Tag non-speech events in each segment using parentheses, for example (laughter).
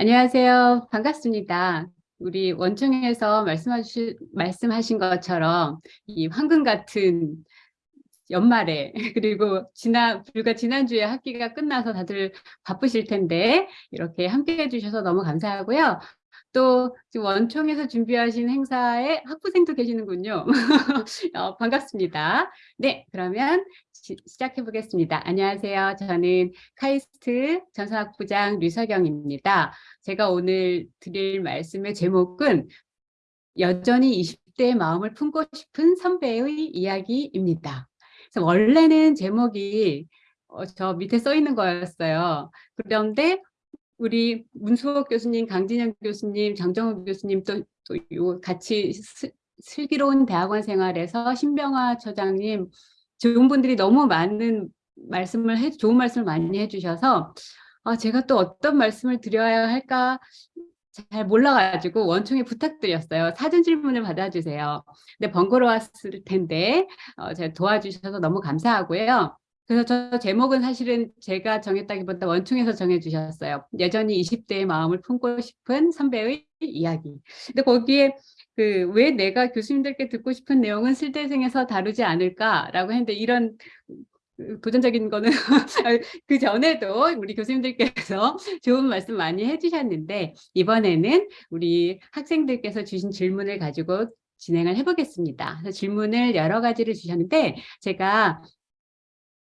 안녕하세요. 반갑습니다. 우리 원청에서 말씀하신, 말씀하신 것처럼 이 황금 같은 연말에 (laughs) 그리고 지난 불과 지난주에 학기가 끝나서 다들 바쁘실 텐데 이렇게 함께 해주셔서 너무 감사하고요. 또 지금 원총에서 준비하신 행사에 학부생도 계시는군요. (laughs) 어, 반갑습니다. 네, 그러면 시, 작해 보겠습니다. 안녕하세요. 저는 카이스트 전사학부장 류석영입니다. 제가 오늘 드릴 말씀의 제목은 여전히 20대의 마음을 품고 싶은 선배의 이야기입니다. 그래서 원래는 제목이 어, 저 밑에 써 있는 거였어요. 그런데 우리 문수옥 교수님, 강진영 교수님, 장정욱 교수님 또, 또 같이 스, 슬기로운 대학원 생활에서 신병화 처장님 좋은 분들이 너무 많은 말씀을 해 좋은 말씀을 많이 해주셔서 아, 제가 또 어떤 말씀을 드려야 할까 잘 몰라가지고 원총에 부탁드렸어요. 사전 질문을 받아주세요. 근데 번거로웠을 텐데 어, 제가 도와주셔서 너무 감사하고요. 그래서 저 제목은 사실은 제가 정했다기보다 원충에서 정해주셨어요. 여전히 20대의 마음을 품고 싶은 선배의 이야기. 근데 거기에 그 왜 내가 교수님들께 듣고 싶은 내용은 실대생에서 다루지 않을까라고 했는데 이런 도전적인 거는 (laughs) 그 전에도 우리 교수님들께서 좋은 말씀 많이 해주셨는데 이번에는 우리 학생들께서 주신 질문을 가지고 진행을 해보겠습니다. 질문을 여러 가지를 주셨는데 제가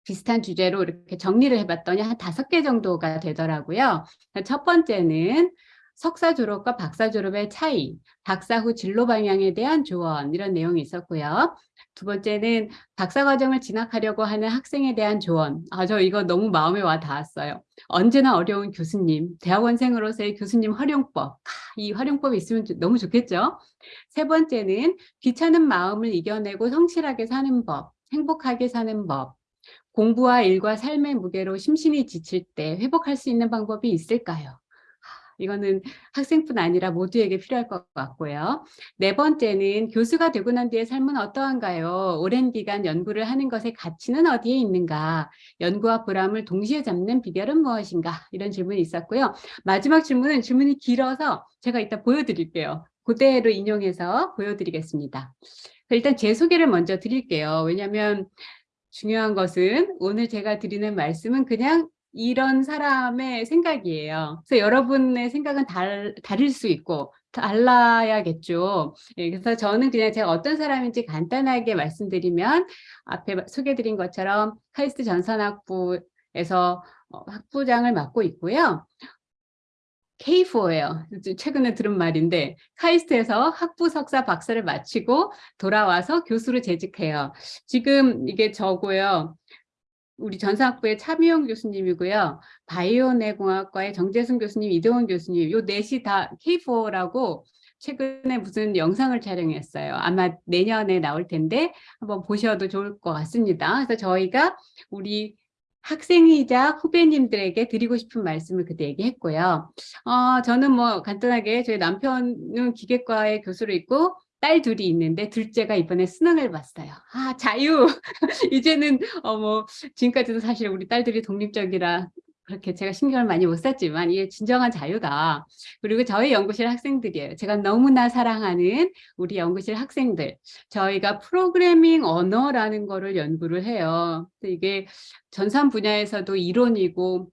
비슷한 주제로 이렇게 정리를 해봤더니 한 다섯 개 정도가 되더라고요. 첫 번째는 석사 졸업과 박사 졸업의 차이, 박사 후 진로 방향에 대한 조언 이런 내용이 있었고요. 두 번째는 박사 과정을 진학하려고 하는 학생에 대한 조언. 아, 저 이거 너무 마음에 와 닿았어요. 언제나 어려운 교수님, 대학원생으로서의 교수님 활용법. 이 활용법이 있으면 너무 좋겠죠? 세 번째는 귀찮은 마음을 이겨내고 성실하게 사는 법, 행복하게 사는 법. 공부와 일과 삶의 무게로 심신이 지칠 때 회복할 수 있는 방법이 있을까요? 이거는 학생뿐 아니라 모두에게 필요할 것 같고요. 네 번째는 교수가 되고 난 뒤의 삶은 어떠한가요? 오랜 기간 연구를 하는 것의 가치는 어디에 있는가? 연구와 보람을 동시에 잡는 비결은 무엇인가? 이런 질문이 있었고요. 마지막 질문은 질문이 길어서 제가 이따 보여드릴게요. 그대로 인용해서 보여드리겠습니다. 일단 제 소개를 먼저 드릴게요. 왜냐하면 중요한 것은 오늘 제가 드리는 말씀은 그냥 이런 사람의 생각이에요. 그래서 여러분의 생각은 달, 다를 수 있고 달라야겠죠. 예, 그래서 저는 그냥 제가 어떤 사람인지 간단하게 말씀드리면 앞에 소개드린 것처럼 카이스트 전산학부에서 어, 학부장을 맡고 있고요. K4예요. 최근에 들은 말인데 카이스트에서 학부 석사 박사를 마치고 돌아와서 교수로 재직해요. 지금 이게 저고요. 우리 전사학부의 차미용 교수님이고요. 바이오내공학과의 정재승 교수님, 이동원 교수님 요 넷이 다 K4라고 최근에 무슨 영상을 촬영했어요. 아마 내년에 나올 텐데 한번 보셔도 좋을 것 같습니다. 그래서 저희가 우리 학생이자 후배님들에게 드리고 싶은 말씀을 그때 얘기했고요. 어, 저는 뭐 간단하게 저희 남편은 기계과의 교수로 있고 딸 둘이 있는데 둘째가 이번에 수능을 봤어요. 아 자유! (laughs) 이제는 어 뭐 지금까지도 사실 우리 딸들이 독립적이라 그렇게 제가 신경을 많이 못 썼지만 이게 진정한 자유다. 그리고 저희 연구실 학생들이에요. 제가 너무나 사랑하는 우리 연구실 학생들. 저희가 프로그래밍 언어라는 거를 연구를 해요. 이게 전산 분야에서도 이론이고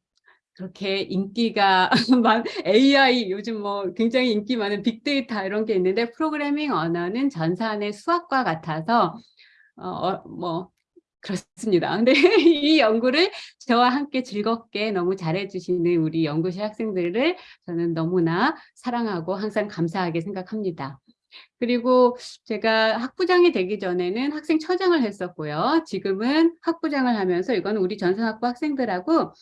그렇게 인기가 (laughs) 많 AI 요즘 뭐 굉장히 인기 많은 빅데이터 이런 게 있는데 프로그래밍 언어는 전산의 수학과 같아서 어, 어, 뭐 그렇습니다. (laughs) 근데 이 연구를 저와 함께 즐겁게 너무 잘해주시는 우리 연구실 학생들을 저는 너무나 사랑하고 항상 감사하게 생각합니다. 그리고 제가 학부장이 되기 전에는 학생 처장을 했었고요. 지금은 학부장을 하면서 이건 우리 전산학부 학생들하고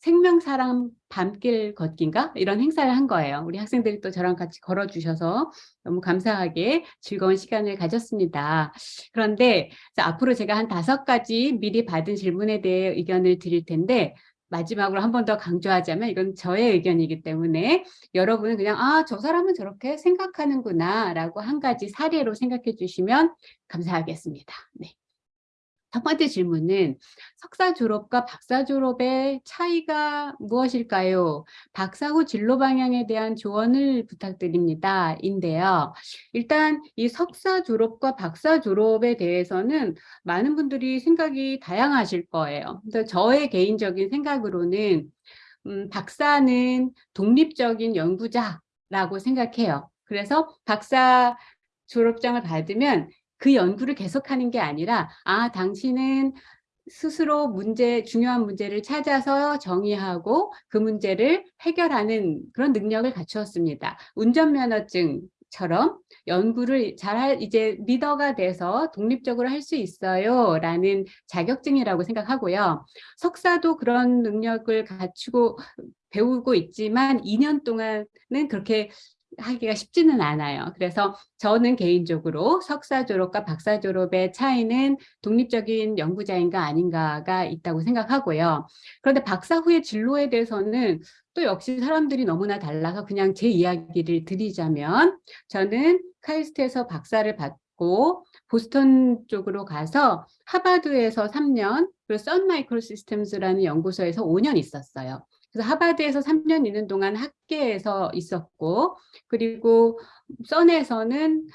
생명사랑 밤길 걷기인가 이런 행사를 한 거예요. 우리 학생들이 또 저랑 같이 걸어주셔서 너무 감사하게 즐거운 시간을 가졌습니다. 그런데 앞으로 제가 한 다섯 가지 미리 받은 질문에 대해 의견을 드릴 텐데 마지막으로 한 번 더 강조하자면 이건 저의 의견이기 때문에 여러분은 그냥 아 저 사람은 저렇게 생각하는구나 라고 한 가지 사례로 생각해 주시면 감사하겠습니다. 네. 첫 번째 질문은 석사 졸업과 박사 졸업의 차이가 무엇일까요? 박사 후 진로 방향에 대한 조언을 부탁드립니다. 인데요. 일단 이 석사 졸업과 박사 졸업에 대해서는 많은 분들이 생각이 다양하실 거예요. 그래서 저의 개인적인 생각으로는 음, 박사는 독립적인 연구자라고 생각해요. 그래서 박사 졸업장을 받으면 그 연구를 계속하는 게 아니라 아 당신은 스스로 문제 중요한 문제를 찾아서 정의하고 그 문제를 해결하는 그런 능력을 갖추었습니다. 운전면허증처럼 연구를 잘할 이제 리더가 돼서 독립적으로 할 수 있어요 라는 자격증이라고 생각하고요. 석사도 그런 능력을 갖추고 배우고 있지만 2년 동안은 그렇게 하기가 쉽지는 않아요. 그래서 저는 개인적으로 석사 졸업과 박사 졸업의 차이는 독립적인 연구자인가 아닌가가 있다고 생각하고요. 그런데 박사 후의 진로에 대해서는 또 역시 사람들이 너무나 달라서 그냥 제 이야기를 드리자면 저는 카이스트에서 박사를 받고 보스턴 쪽으로 가서 하버드에서 3년 그리고 선 마이크로 시스템즈라는 연구소에서 5년 있었어요. 그래서 하버드에서 3년 있는 동안 학계에서 있었고 그리고 선에서는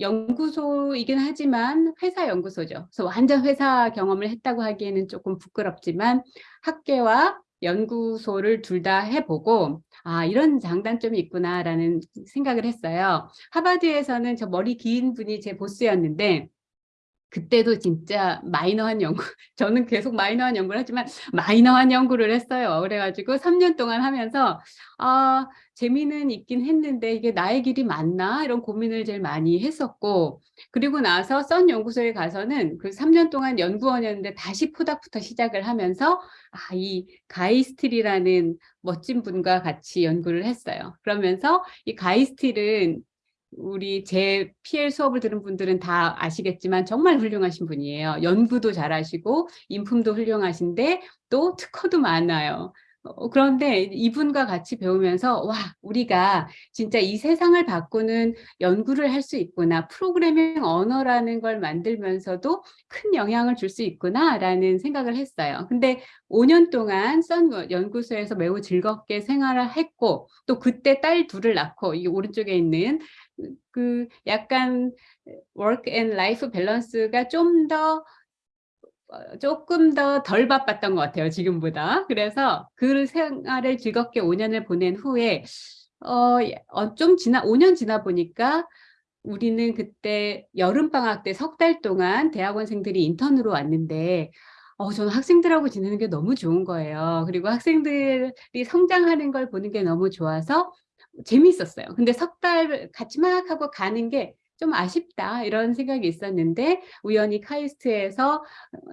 연구소이긴 하지만 회사 연구소죠. 그래서 완전 회사 경험을 했다고 하기에는 조금 부끄럽지만 학계와 연구소를 둘 다 해보고 아 이런 장단점이 있구나라는 생각을 했어요. 하버드에서는 저 머리 긴 분이 제 보스였는데 그때도 진짜 마이너한 연구, (laughs) 저는 계속 마이너한 연구를 하지만 마이너한 연구를 했어요. 그래가지고 3년 동안 하면서 아 재미는 있긴 했는데 이게 나의 길이 맞나 이런 고민을 제일 많이 했었고 그리고 나서 썬 연구소에 가서는 그 3년 동안 연구원이었는데 다시 포닥부터 시작을 하면서 아, 이 가이스틸이라는 멋진 분과 같이 연구를 했어요. 그러면서 이 가이스틸은 우리 제 PL 수업을 들은 분들은 다 아시겠지만 정말 훌륭하신 분이에요. 연구도 잘하시고 인품도 훌륭하신데 또 특허도 많아요. 어, 그런데 이분과 같이 배우면서 와 우리가 진짜 이 세상을 바꾸는 연구를 할 수 있구나 프로그래밍 언어라는 걸 만들면서도 큰 영향을 줄 수 있구나 라는 생각을 했어요 근데 5년 동안 썬 연구소에서 매우 즐겁게 생활을 했고 또 그때 딸 둘을 낳고 이 오른쪽에 있는 그 약간 work and life 밸런스가 좀더 어, 조금 더 덜 바빴던 것 같아요 지금보다 그래서 그 생활을 즐겁게 5년을 보낸 후에 어, 어, 좀 지나 5년 지나 보니까 우리는 그때 여름방학 때 석 달 동안 대학원생들이 인턴으로 왔는데 어, 저는 학생들하고 지내는 게 너무 좋은 거예요. 그리고 학생들이 성장하는 걸 보는 게 너무 좋아서 재미있었어요. 근데 석 달 같이 막 하고 가는 게 좀 아쉽다 이런 생각이 있었는데 우연히 카이스트에서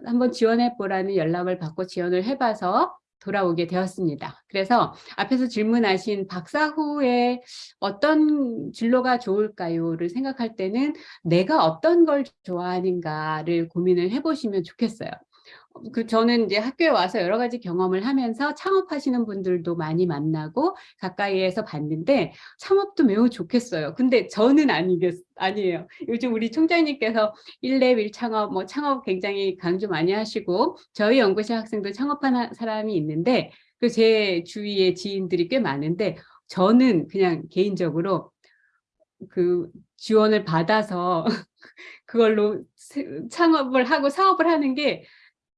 한번 지원해 보라는 연락을 받고 지원을 해봐서 돌아오게 되었습니다. 그래서 앞에서 질문하신 박사 후에 어떤 진로가 좋을까요?를 생각할 때는 내가 어떤 걸 좋아하는가를 고민을 해보시면 좋겠어요. 그 저는 이제 학교에 와서 여러 가지 경험을 하면서 창업하시는 분들도 많이 만나고 가까이에서 봤는데 창업도 매우 좋겠어요. 근데 저는 아니겠 아니에요. 요즘 우리 총장님께서 1렙 1창업 뭐 창업 굉장히 강조 많이 하시고 저희 연구실 학생도 창업하는 사람이 있는데 그 제 주위에 지인들이 꽤 많은데 저는 그냥 개인적으로 그 지원을 받아서 (laughs) 그걸로 창업을 하고 사업을 하는 게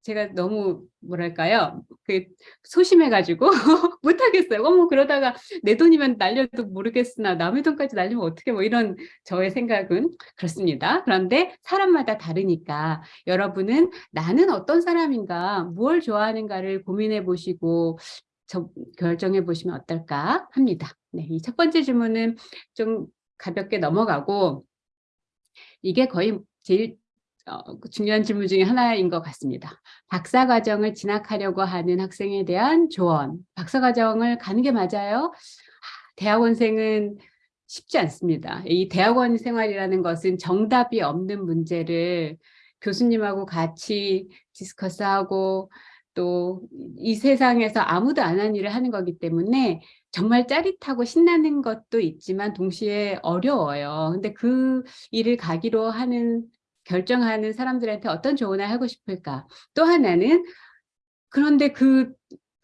제가 너무 뭐랄까요? 그 소심해가지고 (laughs) 못하겠어요. 어머 그러다가 내 돈이면 날려도 모르겠으나 남의 돈까지 날리면 어떻게 뭐 이런 저의 생각은 그렇습니다. 그런데 사람마다 다르니까 여러분은 나는 어떤 사람인가 무엇 좋아하는가를 고민해 보시고 저, 결정해 보시면 어떨까 합니다. 네, 이 첫 번째 질문은 좀 가볍게 넘어가고 이게 거의 제일 중요한 질문 중에 하나인 것 같습니다. 박사과정을 진학하려고 하는 학생에 대한 조언. 박사과정을 가는 게 맞아요? 대학원생은 쉽지 않습니다. 이 대학원 생활이라는 것은 정답이 없는 문제를 교수님하고 같이 디스커스하고 또 이 세상에서 아무도 안 한 일을 하는 거기 때문에 정말 짜릿하고 신나는 것도 있지만 동시에 어려워요. 근데 그 일을 가기로 하는 결정하는 사람들한테 어떤 조언을 하고 싶을까? 또 하나는 그런데 그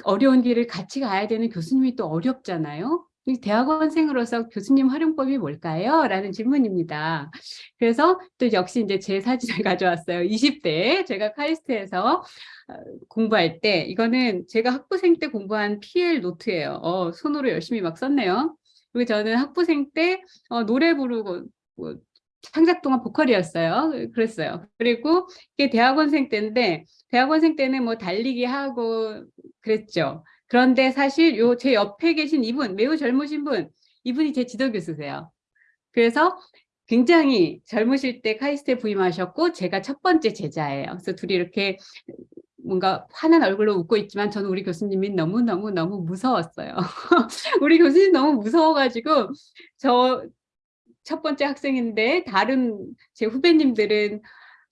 어려운 길을 같이 가야 되는 교수님이 또 어렵잖아요. 이 대학원생으로서 교수님 활용법이 뭘까요? 라는 질문입니다. 그래서 또 역시 이제 제 사진을 (laughs) 가져왔어요. 20대 제가 카이스트에서 어, 공부할 때 이거는 제가 학부생 때 공부한 PL 노트예요. 어, 손으로 열심히 막 썼네요. 그리고 저는 학부생 때 어, 노래 부르고 뭐, 창작 동안 보컬이었어요. 그랬어요. 그리고 이게 대학원생 때인데 대학원생 때는 뭐 달리기 하고 그랬죠. 그런데 사실 요 제 옆에 계신 이분 매우 젊으신 분 이분이 제 지도 교수세요. 그래서 굉장히 젊으실 때 카이스트에 부임하셨고 제가 첫 번째 제자예요. 그래서 둘이 이렇게 뭔가 환한 얼굴로 웃고 있지만 저는 우리 교수님이 너무너무너무 무서웠어요. (laughs) 우리 교수님 너무 무서워가지고 저 첫 번째 학생인데 다른 제 후배님들은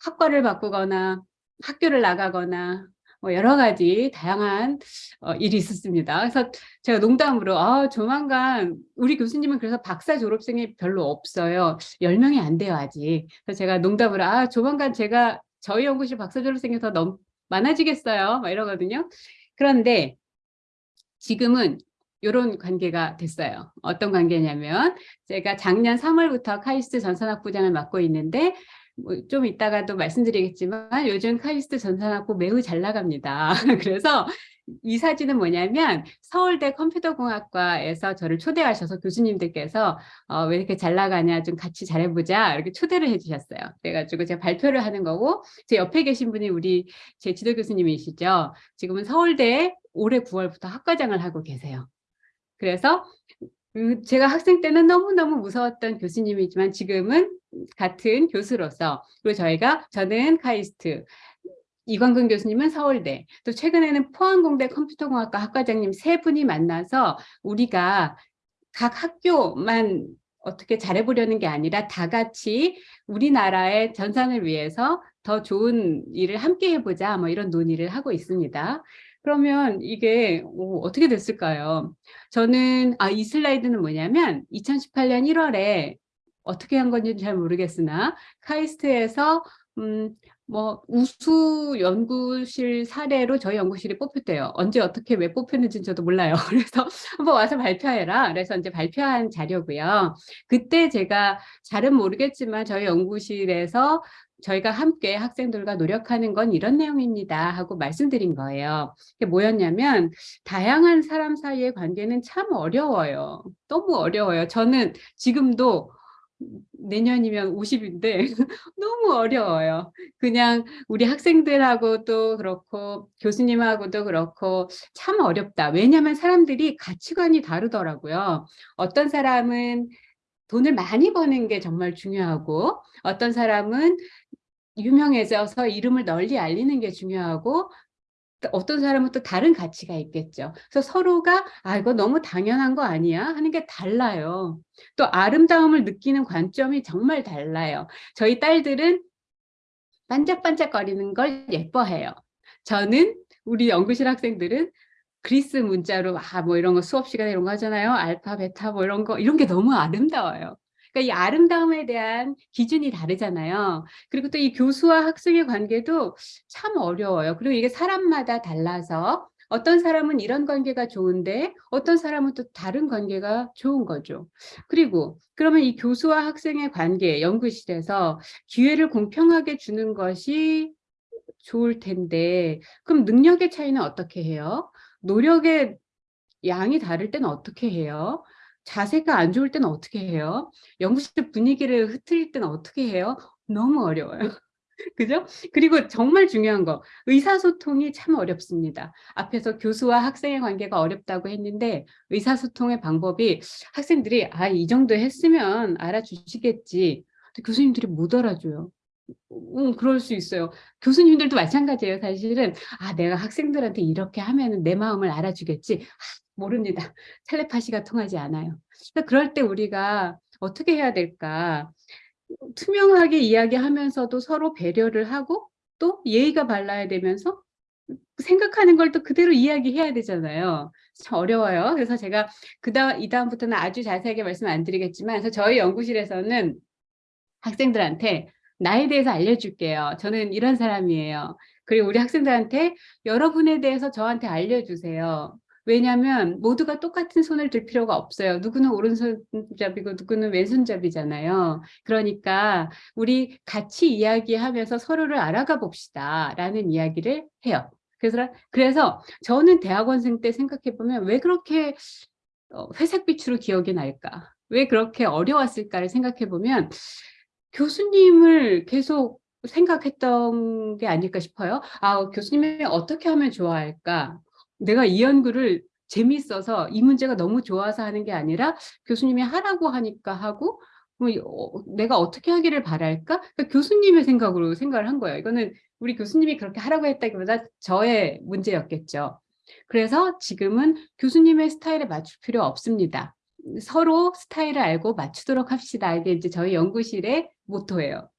학과를 바꾸거나 학교를 나가거나 뭐 여러 가지 다양한 어, 일이 있었습니다. 그래서 제가 농담으로 아, 조만간 우리 교수님은 그래서 박사 졸업생이 별로 없어요. 10명이 안 돼요 아직. 그래서 제가 농담으로 아 조만간 제가 저희 연구실 박사 졸업생이 더 넘, 많아지겠어요. 막 이러거든요. 그런데 지금은 이런 관계가 됐어요. 어떤 관계냐면 제가 작년 3월부터 카이스트 전산학부장을 맡고 있는데 뭐 좀 이따가도 말씀드리겠지만 요즘 카이스트 전산학부 매우 잘 나갑니다. (laughs) 그래서 이 사진은 뭐냐면 서울대 컴퓨터공학과에서 저를 초대하셔서 교수님들께서 어, 왜 이렇게 잘 나가냐 좀 같이 잘해보자 이렇게 초대를 해주셨어요. 그래가지고 제가 발표를 하는 거고 제 옆에 계신 분이 우리 제 지도 교수님이시죠. 지금은 서울대 올해 9월부터 학과장을 하고 계세요. 그래서 그 제가 학생 때는 너무너무 무서웠던 교수님이지만 지금은 같은 교수로서 그리고 저희가 저는 카이스트 이광근 교수님은 서울대 또 최근에는 포항공대 컴퓨터공학과 학과장님 세 분이 만나서 우리가 각 학교만 어떻게 잘해보려는 게 아니라 다 같이 우리나라의 전산을 위해서 더 좋은 일을 함께 해보자 뭐 이런 논의를 하고 있습니다. 그러면 이게 오, 어떻게 됐을까요? 저는 아, 이 슬라이드는 뭐냐면 2018년 1월에 어떻게 한 건지 잘 모르겠으나 카이스트에서 음, 뭐 우수 연구실 사례로 저희 연구실이 뽑혔대요. 언제 어떻게 왜 뽑혔는지 저도 몰라요. (laughs) 그래서 한번 와서 발표해라. 그래서 이제 발표한 자료고요. 그때 제가 잘은 모르겠지만 저희 연구실에서 저희가 함께 학생들과 노력하는 건 이런 내용입니다 하고 말씀드린 거예요. 그게 뭐였냐면 다양한 사람 사이의 관계는 참 어려워요. 너무 어려워요. 저는 지금도 내년이면 50인데 (laughs) 너무 어려워요. 그냥 우리 학생들하고도 그렇고 교수님하고도 그렇고 참 어렵다. 왜냐하면 사람들이 가치관이 다르더라고요. 어떤 사람은 돈을 많이 버는 게 정말 중요하고 어떤 사람은 유명해져서 이름을 널리 알리는 게 중요하고 어떤 사람은 또 다른 가치가 있겠죠. 그래서 서로가 아 이거 너무 당연한 거 아니야 하는 게 달라요. 또 아름다움을 느끼는 관점이 정말 달라요. 저희 딸들은 반짝반짝거리는 걸 예뻐해요. 저는 우리 연구실 학생들은 그리스 문자로 아 뭐 이런 거 수업 시간에 이런 거 하잖아요. 알파, 베타 뭐 이런 거 이런 게 너무 아름다워요. 그러니까 이 아름다움에 대한 기준이 다르잖아요. 그리고 또 이 교수와 학생의 관계도 참 어려워요. 그리고 이게 사람마다 달라서 어떤 사람은 이런 관계가 좋은데 어떤 사람은 또 다른 관계가 좋은 거죠. 그리고 그러면 이 교수와 학생의 관계 연구실에서 기회를 공평하게 주는 것이 좋을 텐데 그럼 능력의 차이는 어떻게 해요? 노력의 양이 다를 때는 어떻게 해요? 자세가 안 좋을 때는 어떻게 해요? 연구실 분위기를 흐트릴 때는 어떻게 해요? 너무 어려워요. (laughs) 그죠? 그리고 정말 중요한 거 의사소통이 참 어렵습니다. 앞에서 교수와 학생의 관계가 어렵다고 했는데 의사소통의 방법이 학생들이 아 이 정도 했으면 알아주시겠지 교수님들이 못 알아줘요. 음, 그럴 수 있어요. 교수님들도 마찬가지예요. 사실은 아 내가 학생들한테 이렇게 하면 내 마음을 알아주겠지. 아, 모릅니다. (laughs) 텔레파시가 통하지 않아요. 그럴 때 우리가 어떻게 해야 될까? 투명하게 이야기하면서도 서로 배려를 하고 또 예의가 발라야 되면서 생각하는 걸 또 그대로 이야기해야 되잖아요. 참 어려워요. 그래서 제가 그다음 이 다음부터는 아주 자세하게 말씀 안 드리겠지만 그래서 저희 연구실에서는 학생들한테 나에 대해서 알려줄게요. 저는 이런 사람이에요. 그리고 우리 학생들한테 여러분에 대해서 저한테 알려주세요. 왜냐하면 모두가 똑같은 손을 들 필요가 없어요. 누구는 오른손잡이고 누구는 왼손잡이잖아요. 그러니까 우리 같이 이야기하면서 서로를 알아가 봅시다 라는 이야기를 해요. 그래서, 그래서 저는 대학원생 때 생각해 보면 왜 그렇게 어, 회색빛으로 기억이 날까? 왜 그렇게 어려웠을까를 생각해 보면 교수님을 계속 생각했던 게 아닐까 싶어요. 아, 교수님이 어떻게 하면 좋아할까? 내가 이 연구를 재밌어서 이 문제가 너무 좋아서 하는 게 아니라 교수님이 하라고 하니까 하고 뭐 어, 내가 어떻게 하기를 바랄까? 그러니까 교수님의 생각으로 생각을 한 거예요. 이거는 우리 교수님이 그렇게 하라고 했다기보다 저의 문제였겠죠. 그래서 지금은 교수님의 스타일에 맞출 필요 없습니다. 서로 스타일을 알고 맞추도록 합시다. 이게 이제 저희 연구실의 모토예요.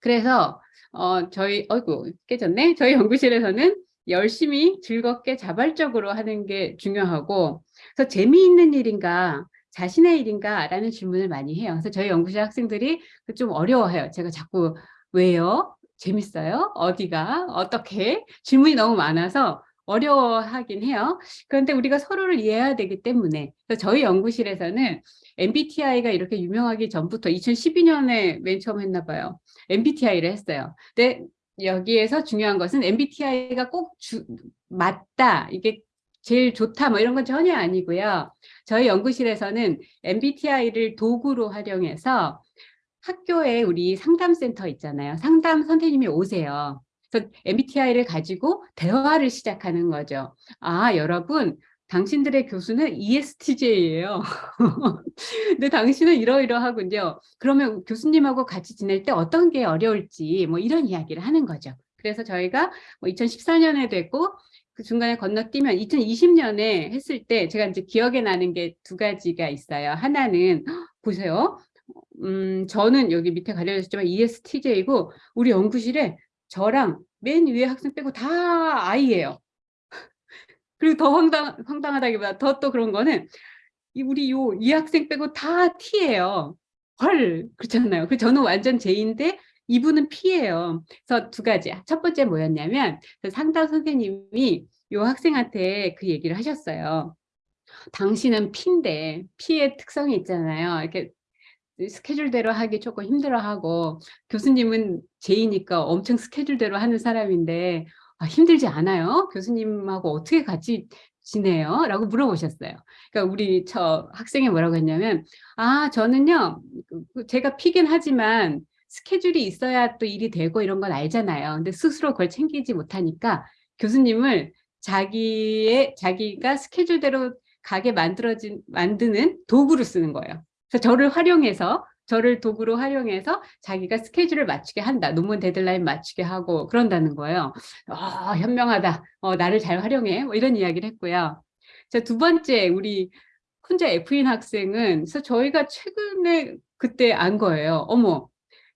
그래서 어 저희 어이구 깨졌네. 저희 연구실에서는 열심히 즐겁게 자발적으로 하는 게 중요하고 그래서 재미있는 일인가 자신의 일인가 라는 질문을 많이 해요. 그래서 저희 연구실 학생들이 좀 어려워해요. 제가 자꾸 왜요? 재밌어요? 어디가? 어떻게? 질문이 너무 많아서 어려워하긴 해요. 그런데 우리가 서로를 이해해야 되기 때문에 저희 연구실에서는 MBTI가 이렇게 유명하기 전부터 2012년에 맨 처음 했나 봐요. MBTI를 했어요. 근데 여기에서 중요한 것은 MBTI가 꼭 주, 맞다. 이게 제일 좋다 뭐 이런 건 전혀 아니고요. 저희 연구실에서는 MBTI를 도구로 활용해서 학교에 우리 상담센터 있잖아요. 상담 선생님이 오세요. 그래서 MBTI를 가지고 대화를 시작하는 거죠. 아, 여러분, 당신들의 교수는 ESTJ예요. (laughs) 근데 당신은 이러이러하군요. 그러면 교수님하고 같이 지낼 때 어떤 게 어려울지 뭐 이런 이야기를 하는 거죠. 그래서 저희가 뭐 2014년에 됐고 그 중간에 건너뛰면 2020년에 했을 때 제가 이제 기억에 나는 게 두 가지가 있어요. 하나는 (gasps) 보세요. 음, 저는 여기 밑에 가려졌지만 ESTJ이고 우리 연구실에 저랑 맨 위에 학생 빼고 다 아이예요. 그리고 더 황당, 황당하다기보다 더 또 그런 거는 이 우리 요 이 학생 빼고 다 T예요. 헐 그렇잖아요. 그 저는 완전 J인데 이분은 P예요. 그래서 두 가지. 첫 번째 뭐였냐면 그 상담 선생님이 요 학생한테 그 얘기를 하셨어요. 당신은 P인데 P의 특성이 있잖아요. 이렇게 스케줄대로 하기 조금 힘들어하고 교수님은 제이니까 엄청 스케줄대로 하는 사람인데 아, 힘들지 않아요? 교수님하고 어떻게 같이 지내요? 라고 물어보셨어요. 그러니까 우리 저 학생이 뭐라고 했냐면 아 저는요 그, 그 제가 피긴 하지만 스케줄이 있어야 또 일이 되고 이런 건 알잖아요. 근데 스스로 그걸 챙기지 못하니까 교수님을 자기의 자기가 스케줄대로 가게 만들어진 만드는 도구를 쓰는 거예요. 그래서 저를 활용해서 저를 도구로 활용해서 자기가 스케줄을 맞추게 한다. 논문 데드라인 맞추게 하고 그런다는 거예요. 어, 현명하다. 어, 나를 잘 활용해. 뭐 이런 이야기를 했고요. 자, 두 번째 우리 혼자 F인 학생은 그래서 저희가 최근에 그때 안 거예요. 어머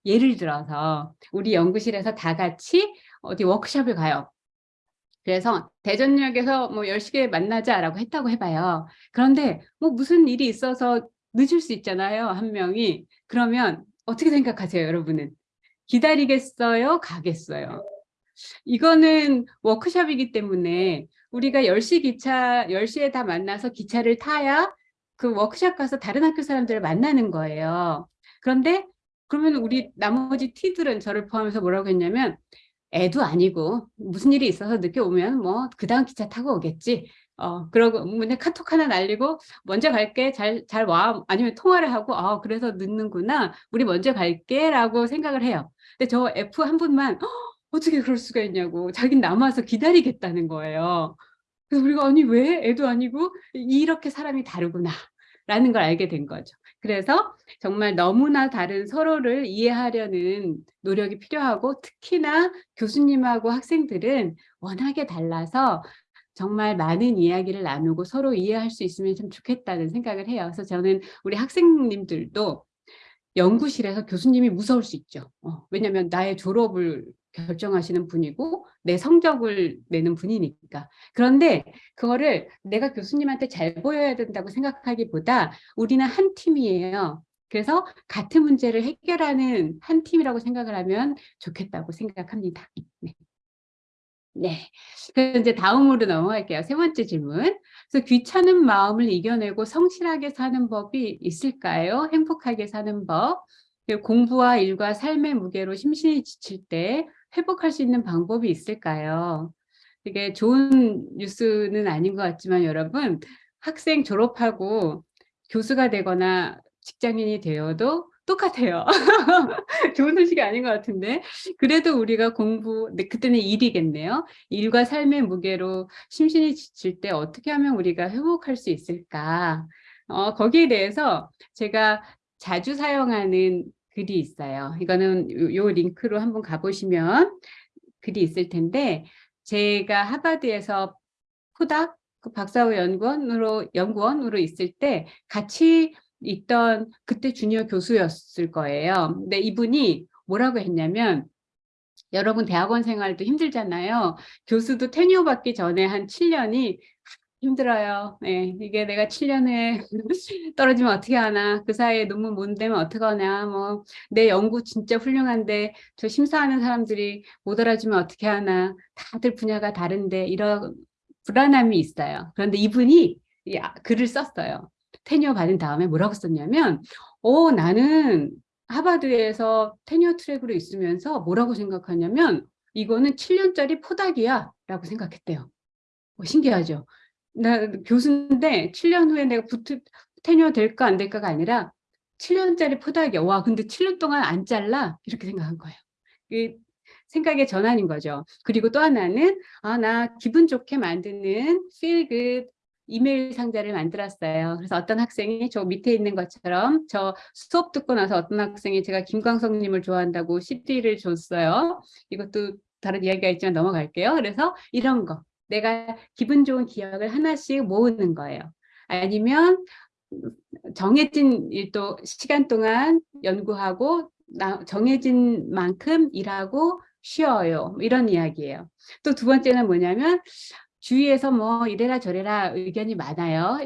예를 들어서 우리 연구실에서 다 같이 어디 워크숍을 가요. 그래서 대전역에서 뭐 10시에 만나자라고 했다고 해봐요. 그런데 뭐 무슨 일이 있어서 늦을 수 있잖아요. 한 명이. 그러면 어떻게 생각하세요, 여러분은? 기다리겠어요? 가겠어요? 이거는 워크숍이기 때문에 우리가 10시 기차, 10시에 다 만나서 기차를 타야 그 워크숍 가서 다른 학교 사람들을 만나는 거예요. 그런데 그러면 우리 나머지 티들은 저를 포함해서 뭐라고 했냐면 애도 아니고 무슨 일이 있어서 늦게 오면 뭐 그 다음 기차 타고 오겠지. 어, 그러고 문에 카톡 하나 날리고 먼저 갈게 잘 잘 와 아니면 통화를 하고 아 그래서 늦는구나 우리 먼저 갈게 라고 생각을 해요. 근데 저 F 한 분만 어떻게 그럴 수가 있냐고 자긴 남아서 기다리겠다는 거예요. 그래서 우리가 아니 왜? 애도 아니고 이렇게 사람이 다르구나. 라는 걸 알게 된 거죠. 그래서 정말 너무나 다른 서로를 이해하려는 노력이 필요하고 특히나 교수님하고 학생들은 워낙에 달라서 정말 많은 이야기를 나누고 서로 이해할 수 있으면 참 좋겠다는 생각을 해요. 그래서 저는 우리 학생님들도 연구실에서 교수님이 무서울 수 있죠. 어, 왜냐하면 나의 졸업을 결정하시는 분이고 내 성적을 내는 분이니까. 그런데 그거를 내가 교수님한테 잘 보여야 된다고 생각하기보다 우리는 한 팀이에요. 그래서 같은 문제를 해결하는 한 팀이라고 생각을 하면 좋겠다고 생각합니다. 네. 네. 이제 다음으로 넘어갈게요. 세 번째 질문. 그래서 귀찮은 마음을 이겨내고 성실하게 사는 법이 있을까요? 행복하게 사는 법. 공부와 일과 삶의 무게로 심신이 지칠 때 회복할 수 있는 방법이 있을까요? 이게 좋은 뉴스는 아닌 것 같지만 여러분 학생 졸업하고 교수가 되거나 직장인이 되어도 똑같아요. (laughs) 좋은 소식이 아닌 것 같은데 그래도 우리가 공부 네, 그때는 일이겠네요. 일과 삶의 무게로 심신이 지칠 때 어떻게 하면 우리가 회복할 수 있을까? 어, 거기에 대해서 제가 자주 사용하는 글이 있어요. 이거는 요, 요 링크로 한번 가보시면 글이 있을 텐데 제가 하버드에서 포닥 그 박사후 연구원으로 연구원으로 있을 때 같이 있던 그때 주니어 교수였을 거예요. 근데 이분이 뭐라고 했냐면 여러분 대학원 생활도 힘들잖아요. 교수도 테뉴어 받기 전에 한 7년이 힘들어요. 네, 이게 내가 7년에 (laughs) 떨어지면 어떻게 하나, 그 사이에 논문 못 내면 어떡하냐, 뭐, 내 연구 진짜 훌륭한데, 저 심사하는 사람들이 못 알아주면 어떻게 하나, 다들 분야가 다른데, 이런 불안함이 있어요. 그런데 이분이 글을 썼어요. 테뉴어 받은 다음에 뭐라고 썼냐면 어 나는 하버드에서 테뉴어 트랙으로 있으면서 뭐라고 생각하냐면 이거는 7년짜리 포닥이야 라고 생각했대요. 어, 신기하죠. 나 교수인데 7년 후에 내가 붙 테뉴어 될까 안 될까가 아니라 7년짜리 포닥이야. 와 근데 7년 동안 안 잘라? 이렇게 생각한 거예요. 생각의 전환인 거죠. 그리고 또 하나는 아 나 기분 좋게 만드는 feel good 이메일 상자를 만들었어요. 그래서 어떤 학생이 저 밑에 있는 것처럼 저 수업 듣고 나서 어떤 학생이 제가 김광석님을 좋아한다고 CD를 줬어요. 이것도 다른 이야기가 있지만 넘어갈게요. 그래서 이런 거 내가 기분 좋은 기억을 하나씩 모으는 거예요. 아니면 정해진 일도 시간 동안 연구하고 정해진 만큼 일하고 쉬어요. 뭐 이런 이야기예요. 또 두 번째는 뭐냐면 주위에서 뭐 이래라 저래라 의견이 많아요.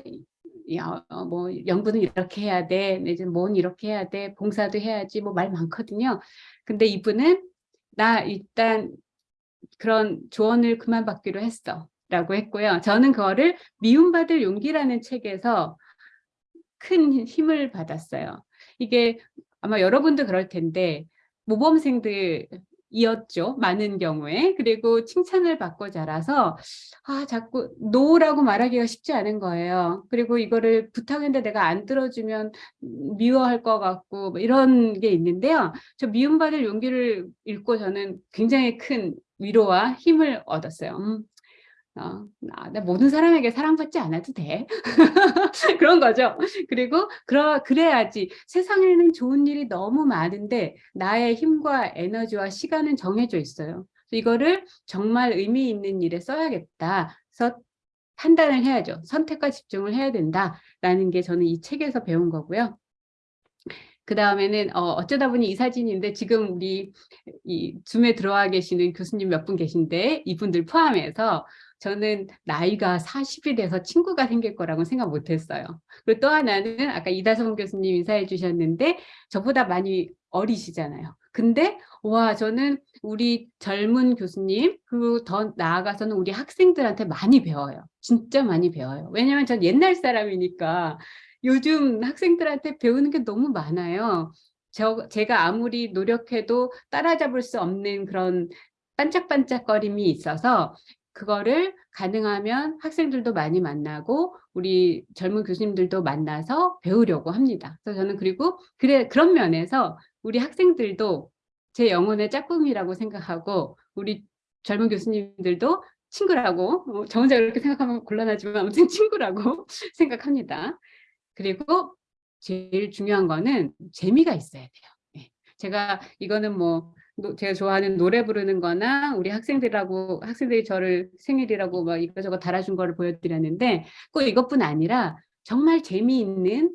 어, 뭐 연구는 이렇게 해야 돼, 이제 뭔 이렇게 해야 돼, 봉사도 해야지 뭐 말 많거든요. 근데 이분은 나 일단 그런 조언을 그만 받기로 했어 라고 했고요. 저는 그거를 미움받을 용기라는 책에서 큰 힘을 받았어요. 이게 아마 여러분도 그럴 텐데 모범생들 이었죠. 많은 경우에. 그리고 칭찬을 받고 자라서 아 자꾸 노라고 말하기가 쉽지 않은 거예요. 그리고 이거를 부탁했는데 내가 안 들어주면 미워할 것 같고 뭐 이런 게 있는데요. 저 미움받을 용기를 읽고 저는 굉장히 큰 위로와 힘을 얻었어요. 음, 어, 나 모든 사람에게 사랑받지 않아도 돼. (laughs) 그런 거죠. 그리고 그러, 그래야지 세상에는 좋은 일이 너무 많은데 나의 힘과 에너지와 시간은 정해져 있어요. 이거를 정말 의미 있는 일에 써야겠다. 그래서 판단을 해야죠. 선택과 집중을 해야 된다라는 게 저는 이 책에서 배운 거고요. 그 다음에는 어, 쩌다 보니 이 사진인데 지금 우리 이 줌에 들어와 계시는 교수님 몇 분 계신데 이분들 포함해서 저는 나이가 40이 돼서 친구가 생길 거라고 생각 못했어요. 그리고 또 하나는 아까 이다성 교수님 인사해 주셨는데 저보다 많이 어리시잖아요. 근데 와 저는 우리 젊은 교수님 그리고 더 나아가서는 우리 학생들한테 많이 배워요. 진짜 많이 배워요. 왜냐하면 전 옛날 사람이니까 요즘 학생들한테 배우는 게 너무 많아요. 저, 제가 아무리 노력해도 따라잡을 수 없는 그런 반짝반짝거림이 있어서 그거를 가능하면 학생들도 많이 만나고 우리 젊은 교수님들도 만나서 배우려고 합니다. 그래서 저는 그리고 그래 그런 면에서 우리 학생들도 제 영혼의 짝꿍이라고 생각하고 우리 젊은 교수님들도 친구라고 어, 저 혼자 그렇게 생각하면 곤란하지만 아무튼 친구라고 (laughs) 생각합니다. 그리고 제일 중요한 거는 재미가 있어야 돼요. 네. 제가 이거는 뭐 제가 좋아하는 노래 부르는 거나 우리 학생들하고 학생들이 저를 생일이라고 막 이거저거 달아준 거를 보여드렸는데 꼭 이것뿐 아니라 정말 재미있는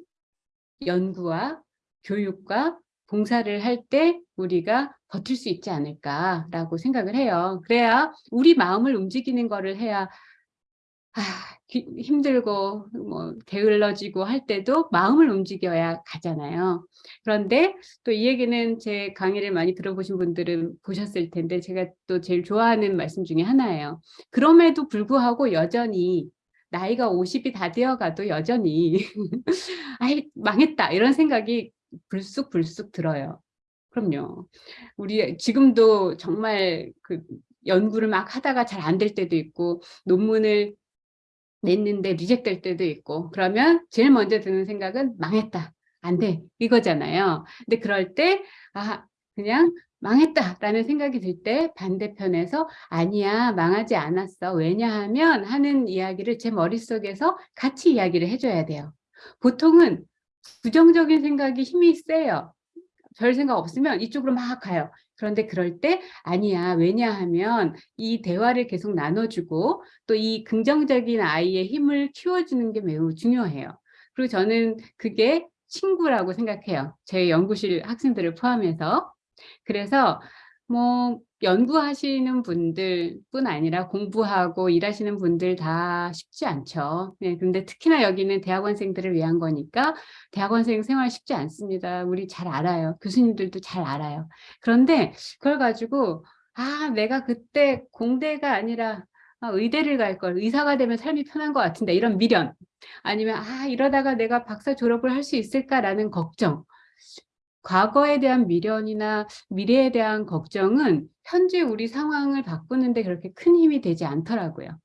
연구와 교육과 봉사를 할 때 우리가 버틸 수 있지 않을까라고 생각을 해요. 그래야 우리 마음을 움직이는 거를 해야 아, 기, 힘들고 뭐 게을러지고 할 때도 마음을 움직여야 가잖아요. 그런데 또 이 얘기는 제 강의를 많이 들어보신 분들은 보셨을 텐데 제가 또 제일 좋아하는 말씀 중에 하나예요. 그럼에도 불구하고 여전히 나이가 50이 다 되어가도 여전히 (laughs) 아이 망했다 이런 생각이 불쑥불쑥 들어요. 그럼요. 우리 지금도 정말 그 연구를 막 하다가 잘 안 될 때도 있고 논문을 냈는데 리젝될 때도 있고 그러면 제일 먼저 드는 생각은 망했다. 안 돼. 이거잖아요. 근데 그럴 때 아, 그냥 망했다라는 생각이 들 때 반대편에서 아니야 망하지 않았어 왜냐하면 하는 이야기를 제 머릿속에서 같이 이야기를 해줘야 돼요 보통은 부정적인 생각이 힘이 세요 별 생각 없으면 이쪽으로 막 가요 그런데 그럴 때 아니야 왜냐하면 이 대화를 계속 나눠주고 또 이 긍정적인 아이의 힘을 키워주는 게 매우 중요해요. 그리고 저는 그게 친구라고 생각해요. 제 연구실 학생들을 포함해서. 그래서 뭐 연구하시는 분들 뿐 아니라 공부하고 일하시는 분들 다 쉽지 않죠. 네, 근데 특히나 여기는 대학원생들을 위한 거니까 대학원생 생활 쉽지 않습니다. 우리 잘 알아요. 교수님들도 잘 알아요. 그런데 그걸 가지고 아 내가 그때 공대가 아니라 아, 의대를 갈 걸 의사가 되면 삶이 편한 것 같은데 이런 미련 아니면 아 이러다가 내가 박사 졸업을 할 수 있을까라는 걱정 과거에 대한 미련이나 미래에 대한 걱정은 현재 우리 상황을 바꾸는데 그렇게 큰 힘이 되지 않더라고요.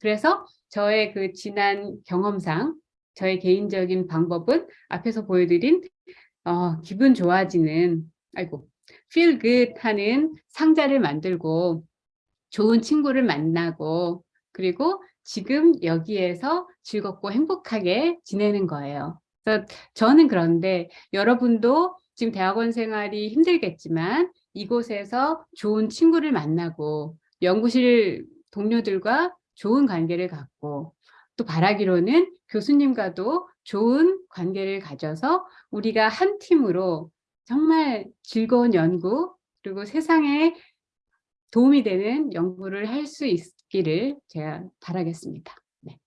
그래서 저의 그 지난 경험상 저의 개인적인 방법은 앞에서 보여드린 어, 기분 좋아지는 아이고 feel good 하는 상자를 만들고 좋은 친구를 만나고 그리고 지금 여기에서 즐겁고 행복하게 지내는 거예요. 그래서 저는 그런데 여러분도 지금 대학원 생활이 힘들겠지만 이곳에서 좋은 친구를 만나고 연구실 동료들과 좋은 관계를 갖고 또 바라기로는 교수님과도 좋은 관계를 가져서 우리가 한 팀으로 정말 즐거운 연구 그리고 세상에 도움이 되는 연구를 할 수 있기를 제가 바라겠습니다. 네.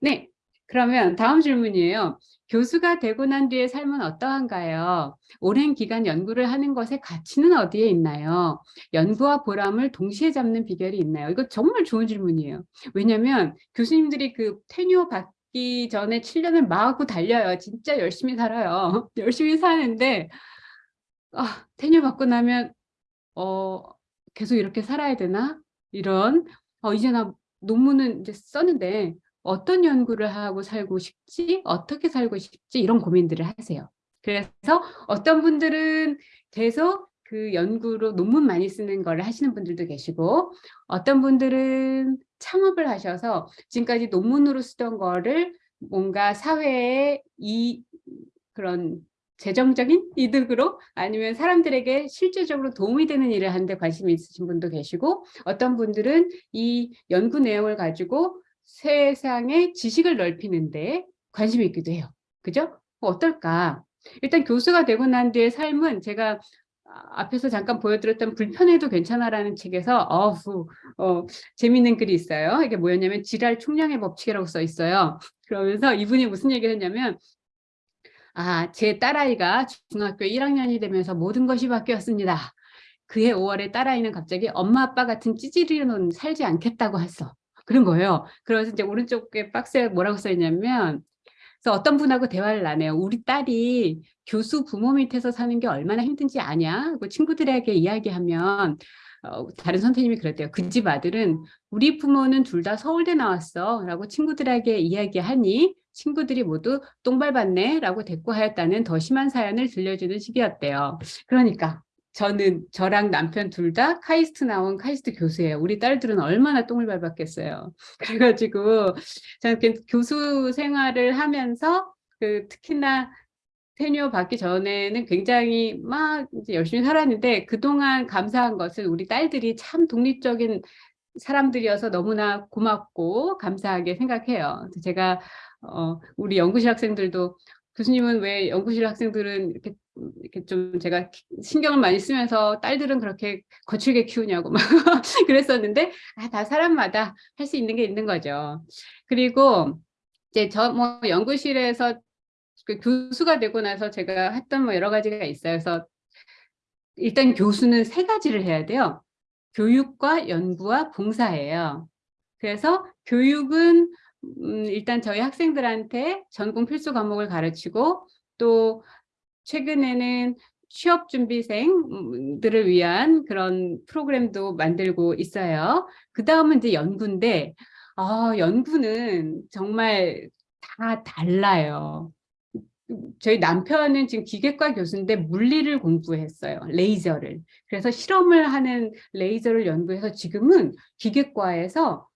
네, 그러면 다음 질문이에요. 교수가 되고 난 뒤의 삶은 어떠한가요? 오랜 기간 연구를 하는 것의 가치는 어디에 있나요? 연구와 보람을 동시에 잡는 비결이 있나요? 이거 정말 좋은 질문이에요. 왜냐하면 교수님들이 그 테뉴어 받기 전에 7년을 마구 달려요. 진짜 열심히 살아요. (laughs) 열심히 사는데 아, 테뉴어 받고 나면 어, 계속 이렇게 살아야 되나? 이런 어, 이제 나 논문은 이제 썼는데 어떤 연구를 하고 살고 싶지? 어떻게 살고 싶지? 이런 고민들을 하세요. 그래서 어떤 분들은 계속 그 연구로 논문 많이 쓰는 걸 하시는 분들도 계시고 어떤 분들은 창업을 하셔서 지금까지 논문으로 쓰던 거를 뭔가 사회에 이 그런 재정적인 이득으로 아니면 사람들에게 실질적으로 도움이 되는 일을 하는데 관심이 있으신 분도 계시고 어떤 분들은 이 연구 내용을 가지고 세상의 지식을 넓히는데 관심이 있기도 해요. 그죠? 어떨까? 일단 교수가 되고 난 뒤의 삶은 제가 앞에서 잠깐 보여드렸던 불편해도 괜찮아라는 책에서 어후 어, 재밌는 글이 있어요. 이게 뭐였냐면 지랄 총량의 법칙이라고 써 있어요. 그러면서 이분이 무슨 얘기를 했냐면 아, 제 딸아이가 중학교 1학년이 되면서 모든 것이 바뀌었습니다. 그해 5월에 딸아이는 갑자기 엄마 아빠 같은 찌질이로는 살지 않겠다고 했어. 그런 거예요. 그래서 이제 오른쪽에 박스에 뭐라고 써 있냐면 그래서 어떤 분하고 대화를 나눠요. 우리 딸이 교수 부모 밑에서 사는 게 얼마나 힘든지 아냐? 그 친구들에게 이야기하면 어, 다른 선생님이 그랬대요. 그 집 아들은 우리 부모는 둘 다 서울대 나왔어 라고 친구들에게 이야기하니 친구들이 모두 똥 밟았네 라고 대꾸하였다는 더 심한 사연을 들려주는 시기였대요. 그러니까 저는 저랑 남편 둘 다 카이스트 나온 카이스트 교수예요. 우리 딸들은 얼마나 똥을 밟았겠어요. (laughs) 그래가지고 저는 교수 생활을 하면서 그 특히나 테뉴어 받기 전에는 굉장히 막 열심히 살았는데 그동안 감사한 것은 우리 딸들이 참 독립적인 사람들이어서 너무나 고맙고 감사하게 생각해요. 제가 어, 우리 연구실 학생들도 교수님은 왜 연구실 학생들은 이렇게 음, 이렇게 좀 제가 신경을 많이 쓰면서 딸들은 그렇게 거칠게 키우냐고 막 (laughs) 그랬었는데 아, 다 사람마다 할 수 있는 게 있는 거죠. 그리고 이제 저 뭐 연구실에서 그 교수가 되고 나서 제가 했던 뭐 여러 가지가 있어요. 그래서 일단 교수는 세 가지를 해야 돼요. 교육과 연구와 봉사예요. 그래서 교육은 음, 일단 저희 학생들한테 전공 필수 과목을 가르치고 또 최근에는 취업 준비생들을 위한 그런 프로그램도 만들고 있어요. 그 다음은 이제 연구인데, 아, 연구는 정말 다 달라요. 저희 남편은 지금 기계과 교수인데 물리를 공부했어요. 레이저를. 그래서 실험을 하는 레이저를 연구해서 지금은 기계과에서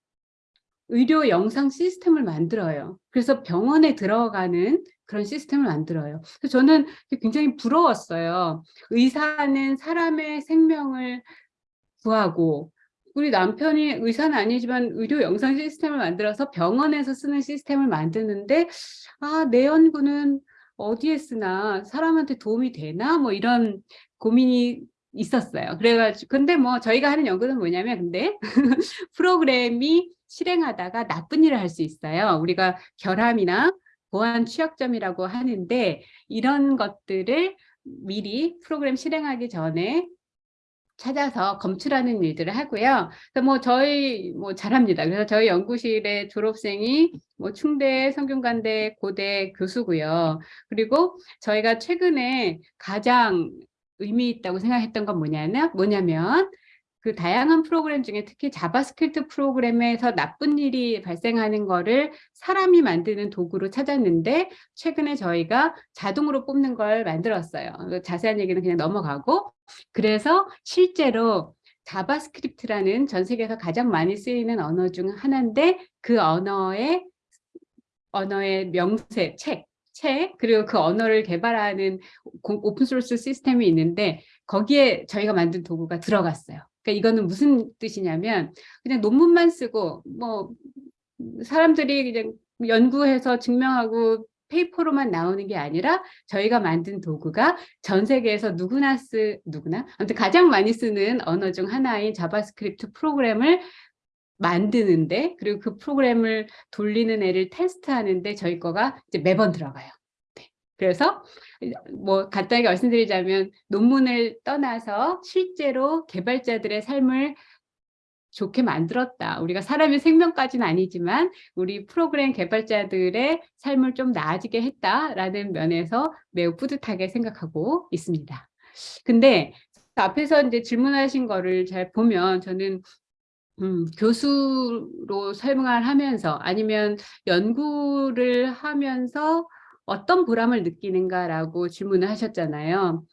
의료 영상 시스템을 만들어요. 그래서 병원에 들어가는 그런 시스템을 만들어요. 그래서 저는 굉장히 부러웠어요. 의사는 사람의 생명을 구하고 우리 남편이 의사는 아니지만 의료 영상 시스템을 만들어서 병원에서 쓰는 시스템을 만드는데 아, 내 연구는 어디에 쓰나 사람한테 도움이 되나 뭐 이런 고민이 있었어요. 그래가지고 근데 뭐 저희가 하는 연구는 뭐냐면 근데 (laughs) 프로그램이 실행하다가 나쁜 일을 할 수 있어요. 우리가 결함이나 보안 취약점이라고 하는데 이런 것들을 미리 프로그램 실행하기 전에 찾아서 검출하는 일들을 하고요. 그래서 뭐 저희 뭐 잘합니다. 그래서 저희 연구실의 졸업생이 뭐 충대, 성균관대, 고대 교수고요. 그리고 저희가 최근에 가장 의미 있다고 생각했던 건 뭐냐면 뭐냐면 그 다양한 프로그램 중에 특히 JavaScript 프로그램에서 나쁜 일이 발생하는 거를 사람이 만드는 도구로 찾았는데 최근에 저희가 자동으로 뽑는 걸 만들었어요. 자세한 얘기는 그냥 넘어가고 그래서 실제로 JavaScript라는 전 세계에서 가장 많이 쓰이는 언어 중 하나인데 그 언어의 언어의 명세, 책, 책 그리고 그 언어를 개발하는 open source 시스템이 있는데 거기에 저희가 만든 도구가 들어갔어요. 그러니까 이거는 무슨 뜻이냐면 그냥 논문만 쓰고 뭐 사람들이 그냥 연구해서 증명하고 paper로만 나오는 게 아니라 저희가 만든 도구가 전 세계에서 누구나 쓰 누구나 아무튼 가장 많이 쓰는 언어 중 하나인 JavaScript 프로그램을 만드는데 그리고 그 프로그램을 돌리는 애를 테스트하는데 저희 거가 이제 매번 들어가요. 네. 그래서 뭐 간단하게 말씀드리자면 논문을 떠나서 실제로 개발자들의 삶을 좋게 만들었다. 우리가 사람의 생명까지는 아니지만 우리 프로그램 개발자들의 삶을 좀 나아지게 했다라는 면에서 매우 뿌듯하게 생각하고 있습니다. 근데 앞에서 이제 질문하신 거를 잘 보면 저는 음, 교수로 설명을 하면서 아니면 연구를 하면서 어떤 보람을 느끼는가라고 질문을 하셨잖아요.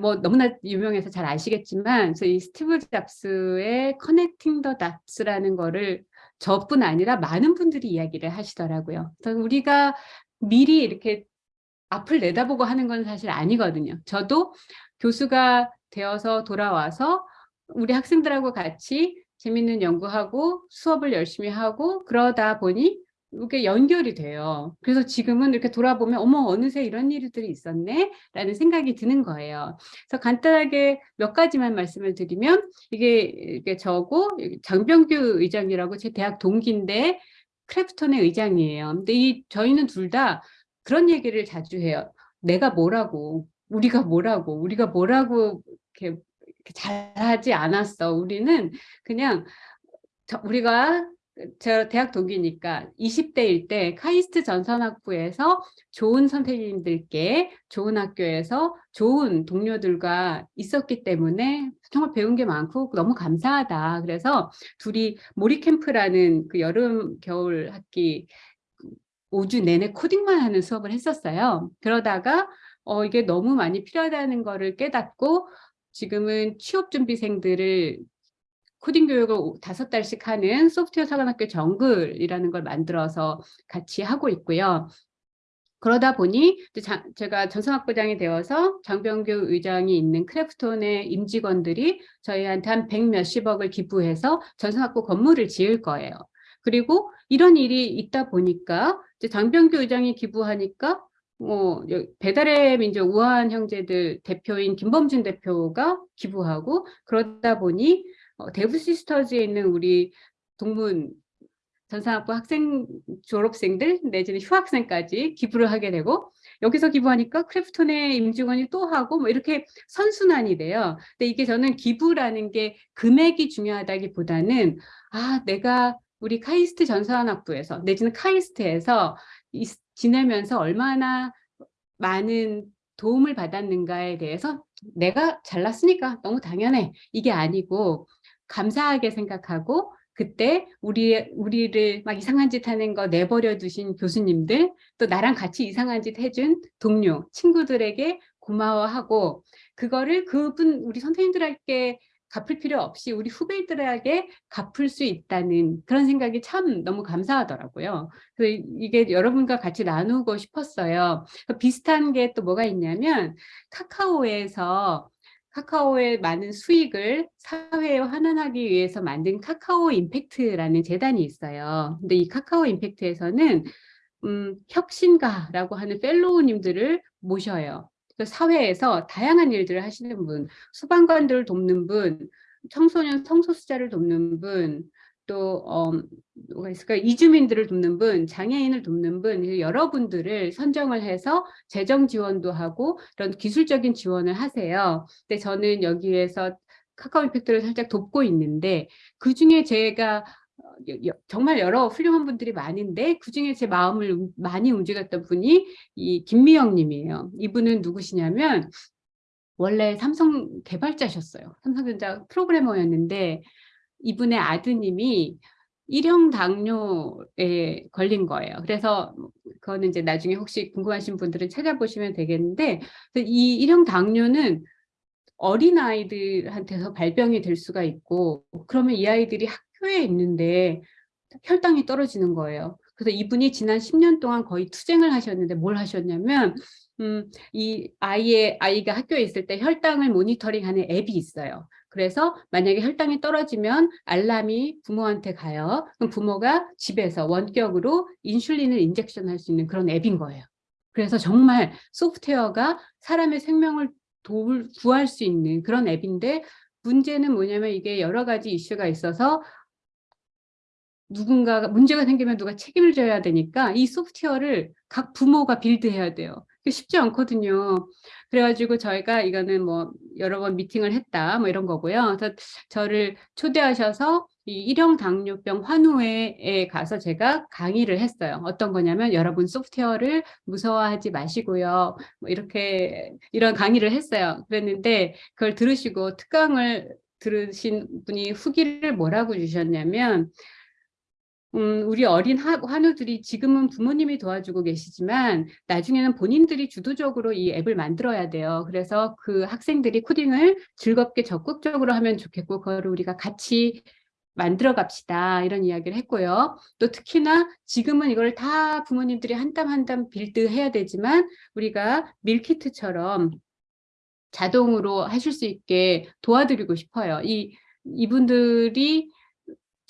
뭐 너무나 유명해서 잘 아시겠지만 이 스티브 잡스의 커넥팅 더 닷스라는 거를 저뿐 아니라 많은 분들이 이야기를 하시더라고요. 그래서 우리가 미리 이렇게 앞을 내다보고 하는 건 사실 아니거든요. 저도 교수가 되어서 돌아와서 우리 학생들하고 같이 재밌는 연구하고 수업을 열심히 하고 그러다 보니 이게 연결이 돼요. 그래서 지금은 이렇게 돌아보면 어머 어느새 이런 일들이 있었네 라는 생각이 드는 거예요. 그래서 간단하게 몇 가지만 말씀을 드리면 이게 이게 저고 장병규 의장이라고 제 대학 동기인데 크래프톤의 의장이에요. 근데 이 저희는 둘 다 그런 얘기를 자주 해요. 내가 뭐라고 우리가 뭐라고 우리가 뭐라고 이렇게, 이렇게 잘하지 않았어. 우리는 그냥 우리가 저 대학 동기니까 20대일 때 카이스트 전산학부에서 좋은 선생님들께 좋은 학교에서 좋은 동료들과 있었기 때문에 정말 배운 게 많고 너무 감사하다. 그래서 둘이 모리캠프라는 그 여름 겨울 학기 5주 내내 코딩만 하는 수업을 했었어요. 그러다가 어, 이게 너무 많이 필요하다는 거를 깨닫고 지금은 취업 준비생들을 코딩 교육을 다섯 달씩 하는 소프트웨어 사관학교 정글이라는 걸 만들어서 같이 하고 있고요. 그러다 보니 자, 제가 전성학부장이 되어서 장병규 의장이 있는 크래프톤의 임직원들이 저희한테 한 백 몇십억을 기부해서 전성학부 건물을 지을 거예요. 그리고 이런 일이 있다 보니까 이제 장병규 의장이 기부하니까 뭐 배달의 민족 우한 형제들 대표인 김범준 대표가 기부하고 그러다 보니 어, 대부 시스터즈에 있는 우리 동문 전산학부 학생 졸업생들 내지는 휴학생까지 기부를 하게 되고 여기서 기부하니까 크래프톤의 임직원이 또 하고 뭐 이렇게 선순환이 돼요. 근데 이게 저는 기부라는 게 금액이 중요하다기보다는 아 내가 우리 카이스트 전산학부에서 내지는 카이스트에서 지내면서 얼마나 많은 도움을 받았는가에 대해서 내가 잘났으니까 너무 당연해 이게 아니고 감사하게 생각하고 그때 우리, 우리를 막 이상한 짓 하는 거 내버려 두신 교수님들 또 나랑 같이 이상한 짓 해준 동료 친구들에게 고마워하고 그거를 그분 우리 선생님들에게 갚을 필요 없이 우리 후배들에게 갚을 수 있다는 그런 생각이 참 너무 감사하더라고요. 그래서 이게 여러분과 같이 나누고 싶었어요. 비슷한 게 또 뭐가 있냐면 카카오에서 카카오의 많은 수익을 사회에 환원하기 위해서 만든 카카오 임팩트라는 재단이 있어요. 근데 이 카카오 임팩트에서는 음, 혁신가라고 하는 펠로우님들을 모셔요. 그 사회에서 다양한 일들을 하시는 분, 소방관들을 돕는 분, 청소년 성소수자를 돕는 분, 또 어, 뭐가 있을까 이주민들을 돕는 분, 장애인을 돕는 분 여러분들을 선정을 해서 재정 지원도 하고 이런 기술적인 지원을 하세요. 근데 저는 여기에서 카카오 임팩트를 살짝 돕고 있는데 그 중에 제가 정말 여러 훌륭한 분들이 많은데 그중에 제 마음을 많이 움직였던 분이 이 김미영 님이에요. 이분은 누구시냐면 원래 삼성 개발자셨어요. 삼성전자 프로그래머였는데 이분의 아드님이 일형 당뇨에 걸린 거예요. 그래서 그거는 이제 나중에 혹시 궁금하신 분들은 찾아보시면 되겠는데 이 일형 당뇨는 어린 아이들한테서 발병이 될 수가 있고 그러면 이 아이들이 학교에 있는데 혈당이 떨어지는 거예요. 그래서 이분이 지난 10년 동안 거의 투쟁을 하셨는데 뭘 하셨냐면 음, 이 아이의 아이가 학교에 있을 때 혈당을 모니터링하는 앱이 있어요. 그래서 만약에 혈당이 떨어지면 알람이 부모한테 가요. 그럼 부모가 집에서 원격으로 인슐린을 인젝션 할 수 있는 그런 앱인 거예요. 그래서 정말 소프트웨어가 사람의 생명을 도울, 구할 수 있는 그런 앱인데 문제는 뭐냐면 이게 여러 가지 이슈가 있어서 누군가가 문제가 생기면 누가 책임을 져야 되니까 이 소프트웨어를 각 부모가 빌드해야 돼요. 쉽지 않거든요. 그래가지고 저희가 이거는 뭐 여러 번 미팅을 했다 뭐 이런 거고요. 그래서 저를 초대하셔서 이 일형 당뇨병 환우회에 가서 제가 강의를 했어요. 어떤 거냐면 여러분 소프트웨어를 무서워하지 마시고요. 뭐 이렇게 이런 강의를 했어요. 그랬는데 그걸 들으시고 특강을 들으신 분이 후기를 뭐라고 주셨냐면 음, 우리 어린 하, 환우들이 지금은 부모님이 도와주고 계시지만 나중에는 본인들이 주도적으로 이 앱을 만들어야 돼요. 그래서 그 학생들이 코딩을 즐겁게 적극적으로 하면 좋겠고 그거를 우리가 같이 만들어 갑시다 이런 이야기를 했고요. 또 특히나 지금은 이걸 다 부모님들이 한 땀 한 땀 build 해야 되지만 우리가 밀키트처럼 자동으로 하실 수 있게 도와드리고 싶어요. 이 이분들이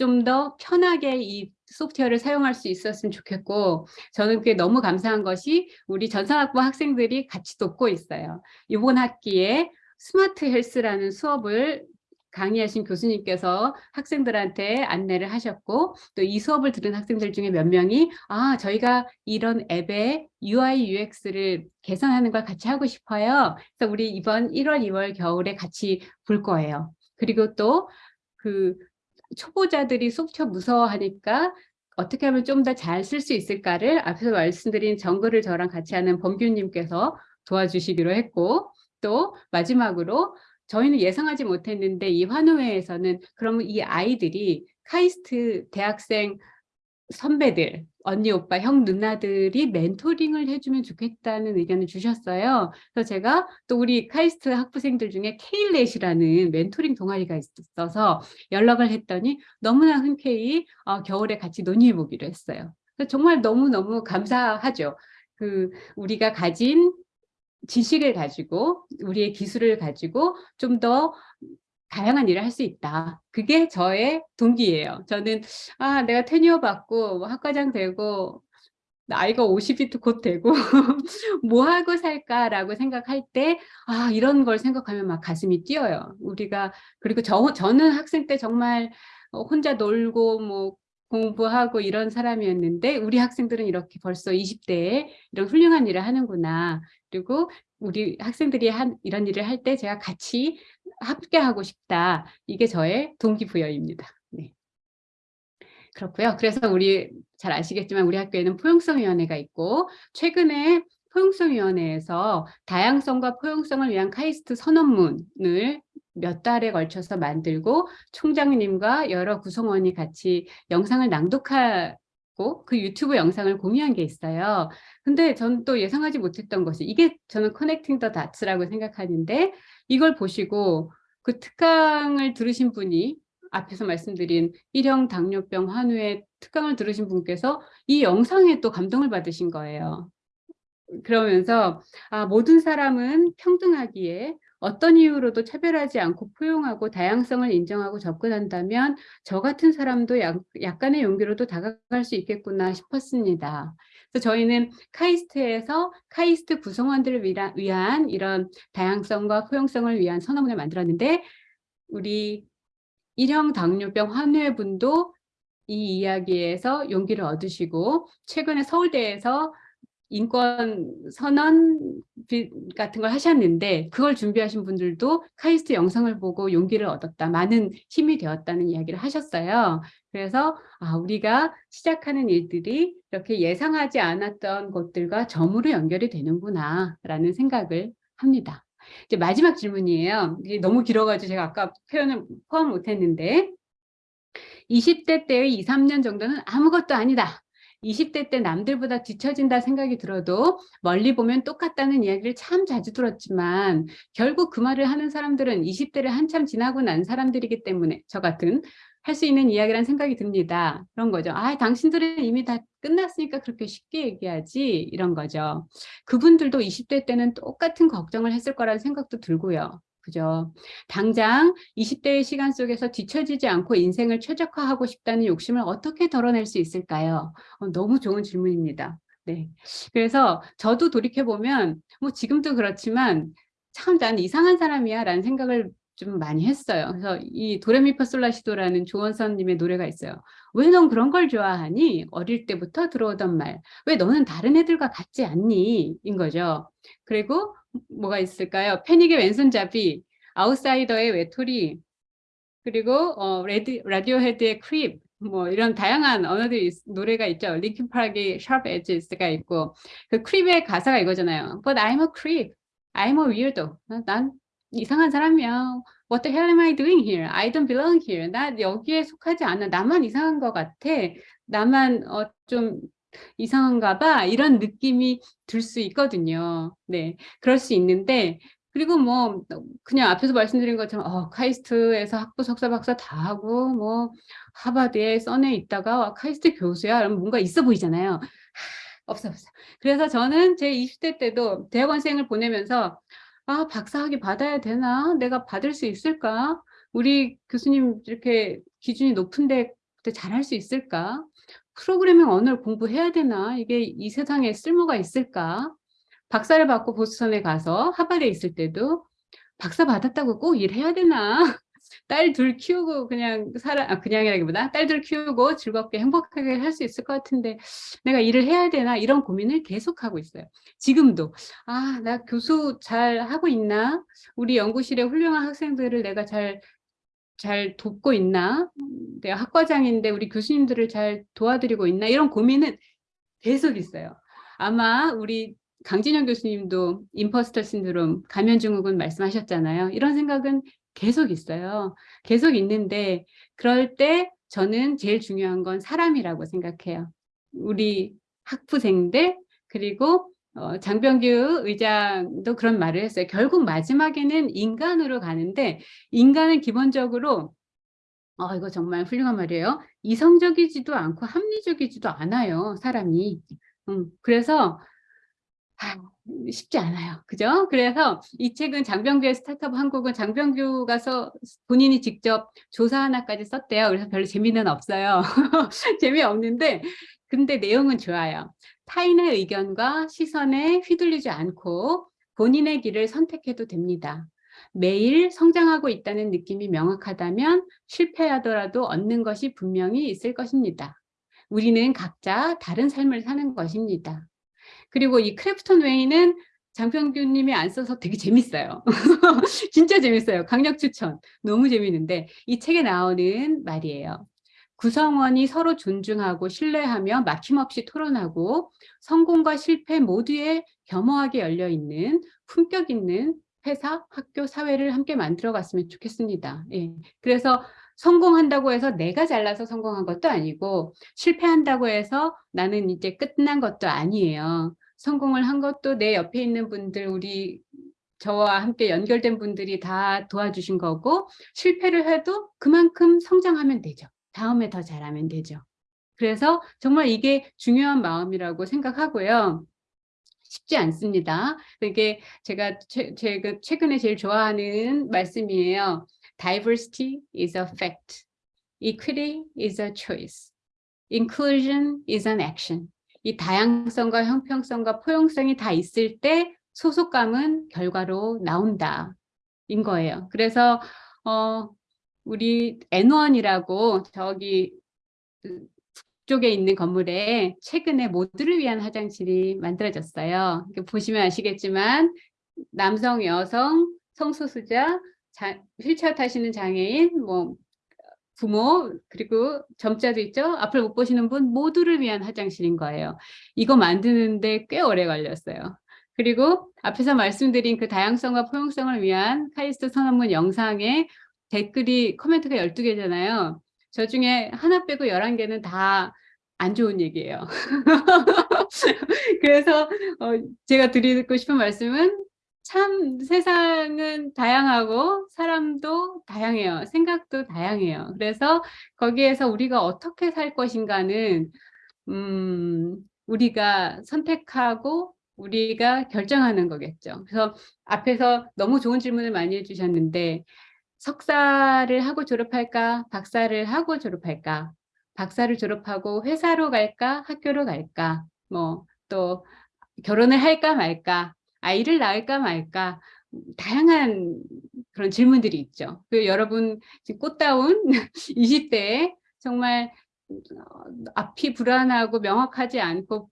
좀 더 편하게 이 소프트웨어를 사용할 수 있었으면 좋겠고 저는 그게 너무 감사한 것이 우리 전산학부 학생들이 같이 돕고 있어요. 이번 학기에 스마트 헬스라는 수업을 강의하신 교수님께서 학생들한테 안내를 하셨고 또 이 수업을 들은 학생들 중에 몇 명이 아 저희가 이런 앱의 UI UX를 개선하는 걸 같이 하고 싶어요. 그래서 우리 이번 1월 2월 겨울에 같이 볼 거예요. 그리고 또그 초보자들이 소프트웨어 무서워하니까 어떻게 하면 좀 더 잘 쓸 수 있을까를 앞에서 말씀드린 정글을 저랑 같이 하는 범규님께서 도와주시기로 했고 또 마지막으로 저희는 예상하지 못했는데 이 환우회에서는 그러면 이 아이들이 카이스트 대학생 선배들, 언니, 오빠, 형, 누나들이 멘토링을 해주면 좋겠다는 의견을 주셨어요. 그래서 제가 또 우리 카이스트 학부생들 중에 케일렛이라는 멘토링 동아리가 있어서 연락을 했더니 너무나 흔쾌히 어, 겨울에 같이 논의해 보기로 했어요. 정말 너무너무 감사하죠. 그 우리가 가진 지식을 가지고 우리의 기술을 가지고 좀더 다양한 일을 할 수 있다. 그게 저의 동기예요. 저는 아 내가 테니어 받고 뭐 학과장 되고 나이가 50이 곧 되고 (laughs) 뭐 하고 살까라고 생각할 때 아 이런 걸 생각하면 막 가슴이 뛰어요. 우리가 그리고 저 저는 학생 때 정말 어, 혼자 놀고 뭐 공부하고 이런 사람이었는데 우리 학생들은 이렇게 벌써 20대에 이런 훌륭한 일을 하는구나. 그리고 우리 학생들이 한 이런 일을 할 때 제가 같이 함께 하고 싶다. 이게 저의 동기부여입니다. 네. 그렇고요. 그래서 우리 잘 아시겠지만 우리 학교에는 포용성위원회가 있고 최근에 포용성위원회에서 다양성과 포용성을 위한 카이스트 선언문을 몇 달에 걸쳐서 만들고 총장님과 여러 구성원이 같이 영상을 낭독하고 그 유튜브 영상을 공유한 게 있어요. 근데 저는 또 예상하지 못했던 것이 이게 저는 커넥팅 더 다츠라고 생각하는데 이걸 보시고 그 특강을 들으신 분이 앞에서 말씀드린 일형 당뇨병 환우의 특강을 들으신 분께서 이 영상에 또 감동을 받으신 거예요. 그러면서 아, 모든 사람은 평등하기에 어떤 이유로도 차별하지 않고 포용하고 다양성을 인정하고 접근한다면 저 같은 사람도 약, 약간의 용기로도 다가갈 수 있겠구나 싶었습니다. 그래서 저희는 카이스트에서 카이스트 구성원들을 위한, 이런 다양성과 포용성을 위한 선언문을 만들었는데 우리 일형 당뇨병 환우분도 이 이야기에서 용기를 얻으시고 최근에 서울대에서 인권 선언 같은 걸 하셨는데 그걸 준비하신 분들도 카이스트 영상을 보고 용기를 얻었다. 많은 힘이 되었다는 이야기를 하셨어요. 그래서 아, 우리가 시작하는 일들이 이렇게 예상하지 않았던 것들과 점으로 연결이 되는구나 라는 생각을 합니다. 이제 마지막 질문이에요. 이게 너무 길어가지고 제가 아까 표현을 포함 못했는데 20대 때의 2, 3년 정도는 아무것도 아니다. 20대 때 남들보다 뒤처진다 생각이 들어도 멀리 보면 똑같다는 이야기를 참 자주 들었지만 결국 그 말을 하는 사람들은 20대를 한참 지나고 난 사람들이기 때문에 저 같은 할 수 있는 이야기란 생각이 듭니다. 그런 거죠. 아, 당신들은 이미 다 끝났으니까 그렇게 쉽게 얘기하지 이런 거죠. 그분들도 20대 때는 똑같은 걱정을 했을 거라는 생각도 들고요. 그죠. 당장 20대의 시간 속에서 뒤처지지 않고 인생을 최적화하고 싶다는 욕심을 어떻게 덜어낼 수 있을까요? 어, 너무 좋은 질문입니다. 네. 그래서 저도 돌이켜보면 뭐 지금도 그렇지만 참난 이상한 사람이야 라는 생각을 좀 많이 했어요. 그래서 이 도레미파솔라시도라는 조원선님의 노래가 있어요. 왜 넌 그런 걸 좋아하니? 어릴 때부터 들어오던 말. 왜 너는 다른 애들과 같지 않니? 인 거죠. 그리고 뭐가 있을까요? 패닉의 왼손잡이, 아웃사이더의 외톨이, 그리고 어, 레디, Radiohead의 Creep, 뭐 이런 다양한 언어들이 노래가 있죠. Linkin Park의 Sharp Edges가 있고 그 Creep의 가사가 이거잖아요. But I'm a creep. I'm a weirdo. 난 이상한 사람이야. What the hell am I doing here? I don't belong here. 나 여기에 속하지 않아. 나만 이상한 것 같아. 나만 어, 좀 이상한가 봐 이런 느낌이 들 수 있거든요. 네, 그럴 수 있는데 그리고 뭐 그냥 앞에서 말씀드린 것처럼 어, 카이스트에서 학부 석사 박사 다 하고 뭐 하버드에 써내 있다가 카이스트 교수야 그러면 뭔가 있어 보이잖아요. 하, 없어 없어. 그래서 저는 제 20대 때도 대학원생을 보내면서 아 박사학위 받아야 되나? 내가 받을 수 있을까? 우리 교수님 이렇게 기준이 높은데 잘할 수 있을까? 프로그래밍 언어를 공부해야 되나? 이게 이 세상에 쓸모가 있을까? 박사를 받고 보스턴에 가서 하버드에 있을 때도 박사 받았다고 꼭 일해야 되나? 딸 둘 키우고 그냥 살아, 아, 그냥이라기보다 딸 둘 키우고 즐겁게 행복하게 할 수 있을 것 같은데 내가 일을 해야 되나? 이런 고민을 계속하고 있어요. 지금도 아, 나 교수 잘 하고 있나? 우리 연구실에 훌륭한 학생들을 내가 잘잘 돕고 있나? 내가 학과장인데 우리 교수님들을 잘 도와드리고 있나? 이런 고민은 계속 있어요. 아마 우리 강진영 교수님도 임퍼스터 신드롬, 감염 증후군 말씀하셨잖아요. 이런 생각은 계속 있어요. 계속 있는데 그럴 때 저는 제일 중요한 건 사람이라고 생각해요. 우리 학부생들 그리고 어, 장병규 의장도 그런 말을 했어요. 결국 마지막에는 인간으로 가는데 인간은 기본적으로 어, 이거 정말 훌륭한 말이에요. 이성적이지도 않고 합리적이지도 않아요. 사람이. 음, 그래서 아, 쉽지 않아요. 그죠? 그래서 이 책은 장병규의 스타트업 한국은 장병규 가 서 본인이 직접 조사 하나까지 썼대요. 그래서 별로 재미는 없어요. (laughs) 재미없는데 근데 내용은 좋아요. 타인의 의견과 시선에 휘둘리지 않고 본인의 길을 선택해도 됩니다. 매일 성장하고 있다는 느낌이 명확하다면 실패하더라도 얻는 것이 분명히 있을 것입니다. 우리는 각자 다른 삶을 사는 것입니다. 그리고 이 크래프톤 웨이는 장병규님이 안 써서 되게 재밌어요. (laughs) 진짜 재밌어요. 강력 추천. 너무 재밌는데 이 책에 나오는 말이에요. 구성원이 서로 존중하고 신뢰하며 막힘없이 토론하고 성공과 실패 모두에 겸허하게 열려있는 품격 있는 회사, 학교, 사회를 함께 만들어 갔으면 좋겠습니다. 예. 그래서 성공한다고 해서 내가 잘나서 성공한 것도 아니고 실패한다고 해서 나는 이제 끝난 것도 아니에요. 성공을 한 것도 내 옆에 있는 분들, 우리 저와 함께 연결된 분들이 다 도와주신 거고 실패를 해도 그만큼 성장하면 되죠. 다음에 더 잘하면 되죠. 그래서 정말 이게 중요한 마음이라고 생각하고요. 쉽지 않습니다. 이게 제가 최, 제가 최근에 제일 좋아하는 말씀이에요. Diversity is a fact. Equity is a choice. Inclusion is an action. 이 다양성과 형평성과 포용성이 다 있을 때 소속감은 결과로 나온다. 인 거예요. 그래서 어 우리 N1이라고 저기 쪽에 있는 건물에 최근에 모두를 위한 화장실이 만들어졌어요. 보시면 아시겠지만 남성, 여성, 성소수자, 자, 휠체어 타시는 장애인, 뭐 부모 그리고 점자도 있죠. 앞을 못 보시는 분 모두를 위한 화장실인 거예요. 이거 만드는데 꽤 오래 걸렸어요. 그리고 앞에서 말씀드린 그 다양성과 포용성을 위한 카이스트 선언문 영상에 댓글이 코멘트가 12개잖아요. 저 중에 하나 빼고 11개는 다 안 좋은 얘기예요. (laughs) 그래서 어, 제가 드리고 싶은 말씀은 참 세상은 다양하고 사람도 다양해요. 생각도 다양해요. 그래서 거기에서 우리가 어떻게 살 것인가는 음, 우리가 선택하고 우리가 결정하는 거겠죠. 그래서 앞에서 너무 좋은 질문을 많이 해주셨는데 석사를 하고 졸업할까? 박사를 하고 졸업할까? 박사를 졸업하고 회사로 갈까? 학교로 갈까? 뭐 또 결혼을 할까 말까? 아이를 낳을까 말까? 다양한 그런 질문들이 있죠. 그 여러분 지금 꽃다운 20대에 (laughs) 정말 어, 앞이 불안하고 명확하지 않고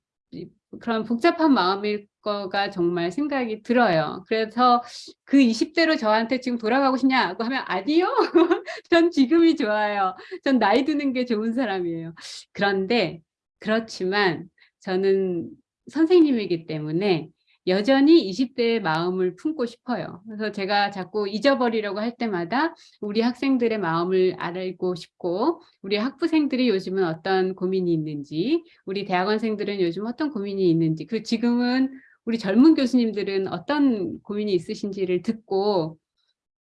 그런 복잡한 마음일 거가 정말 생각이 들어요. 그래서 그 20대로 저한테 지금 돌아가고 싶냐고 하면 아니요. (laughs) 전 지금이 좋아요. 전 나이 드는 게 좋은 사람이에요. 그런데 그렇지만 저는 선생님이기 때문에 여전히 20대의 마음을 품고 싶어요. 그래서 제가 자꾸 잊어버리려고 할 때마다 우리 학생들의 마음을 알고 싶고 우리 학부생들이 요즘은 어떤 고민이 있는지 우리 대학원생들은 요즘 어떤 고민이 있는지 그리고 지금은 우리 젊은 교수님들은 어떤 고민이 있으신지를 듣고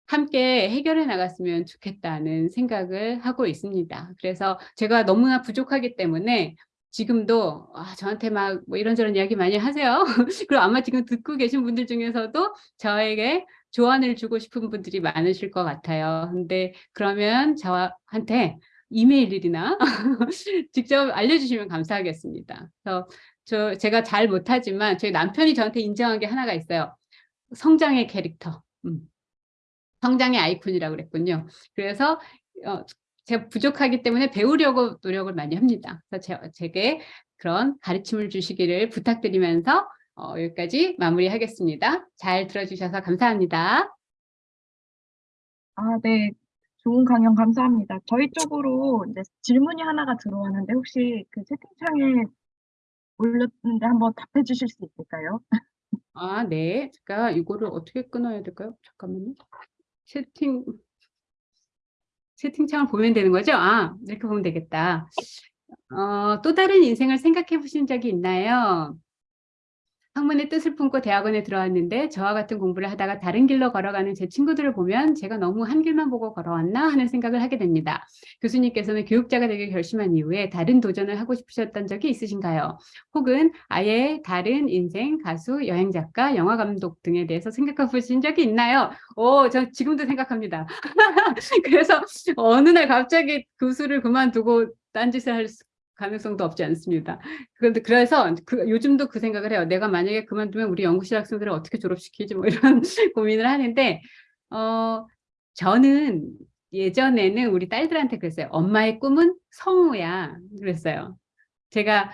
함께 해결해 나갔으면 좋겠다는 생각을 하고 있습니다. 그래서 제가 너무나 부족하기 때문에 지금도 아, 저한테 막 뭐 이런저런 이야기 많이 하세요. (laughs) 그리고 아마 지금 듣고 계신 분들 중에서도 저에게 조언을 주고 싶은 분들이 많으실 것 같아요. 근데 그러면 저한테 이메일이나 (laughs) 직접 알려주시면 감사하겠습니다. 그래서 저 제가 잘 못하지만 저희 남편이 저한테 인정한 게 하나가 있어요. 성장의 캐릭터. 음. 성장의 아이콘이라고 그랬군요. 그래서 어, 제가 부족하기 때문에 배우려고 노력을 많이 합니다. 그래서 제, 제게 그런 가르침을 주시기를 부탁드리면서 어, 여기까지 마무리하겠습니다. 잘 들어주셔서 감사합니다. 아, 네. 좋은 강연 감사합니다. 저희 쪽으로 이제 질문이 하나가 들어왔는데 혹시 그 채팅창에 올렸는데 한번 답해 주실 수 있을까요? 아, 네. 제가 이거를 어떻게 끊어야 될까요? 잠깐만요. 채팅 채팅창을 보면 되는 거죠? 아, 이렇게 보면 되겠다. 어, 또 다른 인생을 생각해 보신 적이 있나요? 학문의 뜻을 품고 대학원에 들어왔는데 저와 같은 공부를 하다가 다른 길로 걸어가는 제 친구들을 보면 제가 너무 한 길만 보고 걸어왔나 하는 생각을 하게 됩니다. 교수님께서는 교육자가 되길 결심한 이후에 다른 도전을 하고 싶으셨던 적이 있으신가요? 혹은 아예 다른 인생, 가수, 여행작가, 영화감독 등에 대해서 생각해 보신 적이 있나요? 오, 저 지금도 생각합니다. (laughs) 그래서 어느 날 갑자기 교수를 그만두고 딴짓을 할 가능성도 없지 않습니다. 그런데 그래서 그, 요즘도 그 생각을 해요. 내가 만약에 그만두면 우리 연구실 학생들을 어떻게 졸업시키지 뭐 이런 (laughs) 고민을 하는데 어 저는 예전에는 우리 딸들한테 그랬어요. 엄마의 꿈은 성우야. 그랬어요. 제가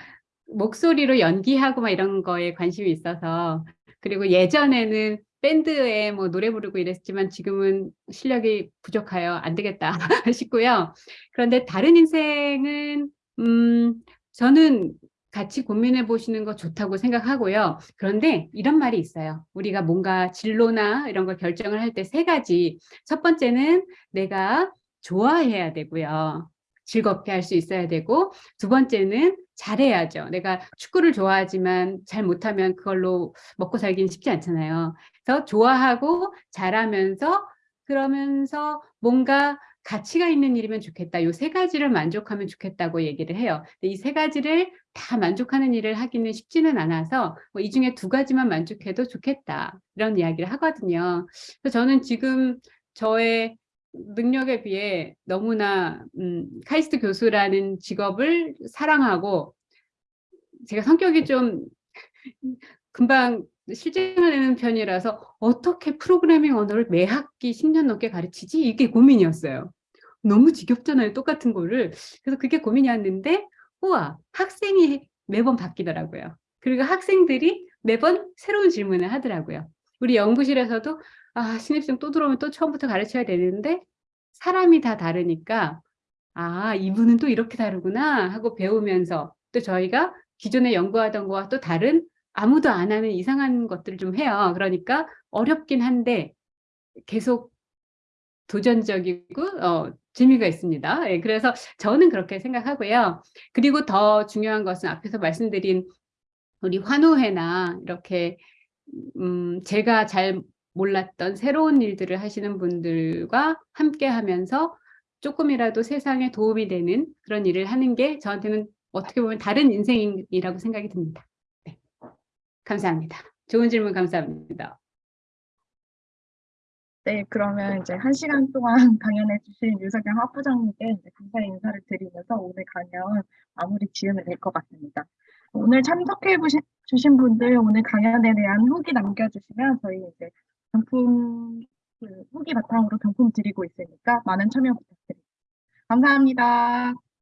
목소리로 연기하고 막 이런 거에 관심이 있어서 그리고 예전에는 밴드에 뭐 노래 부르고 이랬지만 지금은 실력이 부족하여 안 되겠다 (laughs) 싶고요. 그런데 다른 인생은 음 저는 같이 고민해 보시는 거 좋다고 생각하고요. 그런데 이런 말이 있어요. 우리가 뭔가 진로나 이런 걸 결정을 할 때 세 가지. 첫 번째는 내가 좋아해야 되고요. 즐겁게 할 수 있어야 되고 두 번째는 잘해야죠. 내가 축구를 좋아하지만 잘 못하면 그걸로 먹고 살기는 쉽지 않잖아요. 그래서 좋아하고 잘하면서 그러면서 뭔가 가치가 있는 일이면 좋겠다. 요 세 가지를 만족하면 좋겠다고 얘기를 해요. 이 세 가지를 다 만족하는 일을 하기는 쉽지는 않아서 뭐 이 중에 두 가지만 만족해도 좋겠다. 이런 이야기를 하거든요. 그래서 저는 지금 저의 능력에 비해 너무나 음, 카이스트 교수라는 직업을 사랑하고 제가 성격이 좀 금방 실증하는 편이라서 어떻게 프로그래밍 언어를 매 학기 10년 넘게 가르치지? 이게 고민이었어요. 너무 지겹잖아요. 똑같은 거를. 그래서 그게 고민이었는데 우와 학생이 매번 바뀌더라고요. 그리고 학생들이 매번 새로운 질문을 하더라고요. 우리 연구실에서도 아 신입생 또 들어오면 또 처음부터 가르쳐야 되는데 사람이 다 다르니까 아 이분은 또 이렇게 다르구나 하고 배우면서 또 저희가 기존에 연구하던 거와 또 다른 아무도 안 하는 이상한 것들을 좀 해요. 그러니까 어렵긴 한데 계속 도전적이고 어, 재미가 있습니다. 예, 그래서 저는 그렇게 생각하고요. 그리고 더 중요한 것은 앞에서 말씀드린 우리 환우회나 이렇게 음, 제가 잘 몰랐던 새로운 일들을 하시는 분들과 함께 하면서 조금이라도 세상에 도움이 되는 그런 일을 하는 게 저한테는 어떻게 보면 다른 인생이라고 생각이 듭니다. 네. 감사합니다. 좋은 질문 감사합니다. 네, 그러면 이제 한 시간 동안 (laughs) 강연해 주신 유석영 학부장님께 감사의 인사를 드리면서 오늘 강연 마무리 지으면 될 것 같습니다. 오늘 참석해 주신 분들 오늘 강연에 대한 후기 남겨주시면 저희 이제 경품 그 후기 바탕으로 경품 드리고 있으니까 많은 참여 부탁드립니다. 감사합니다.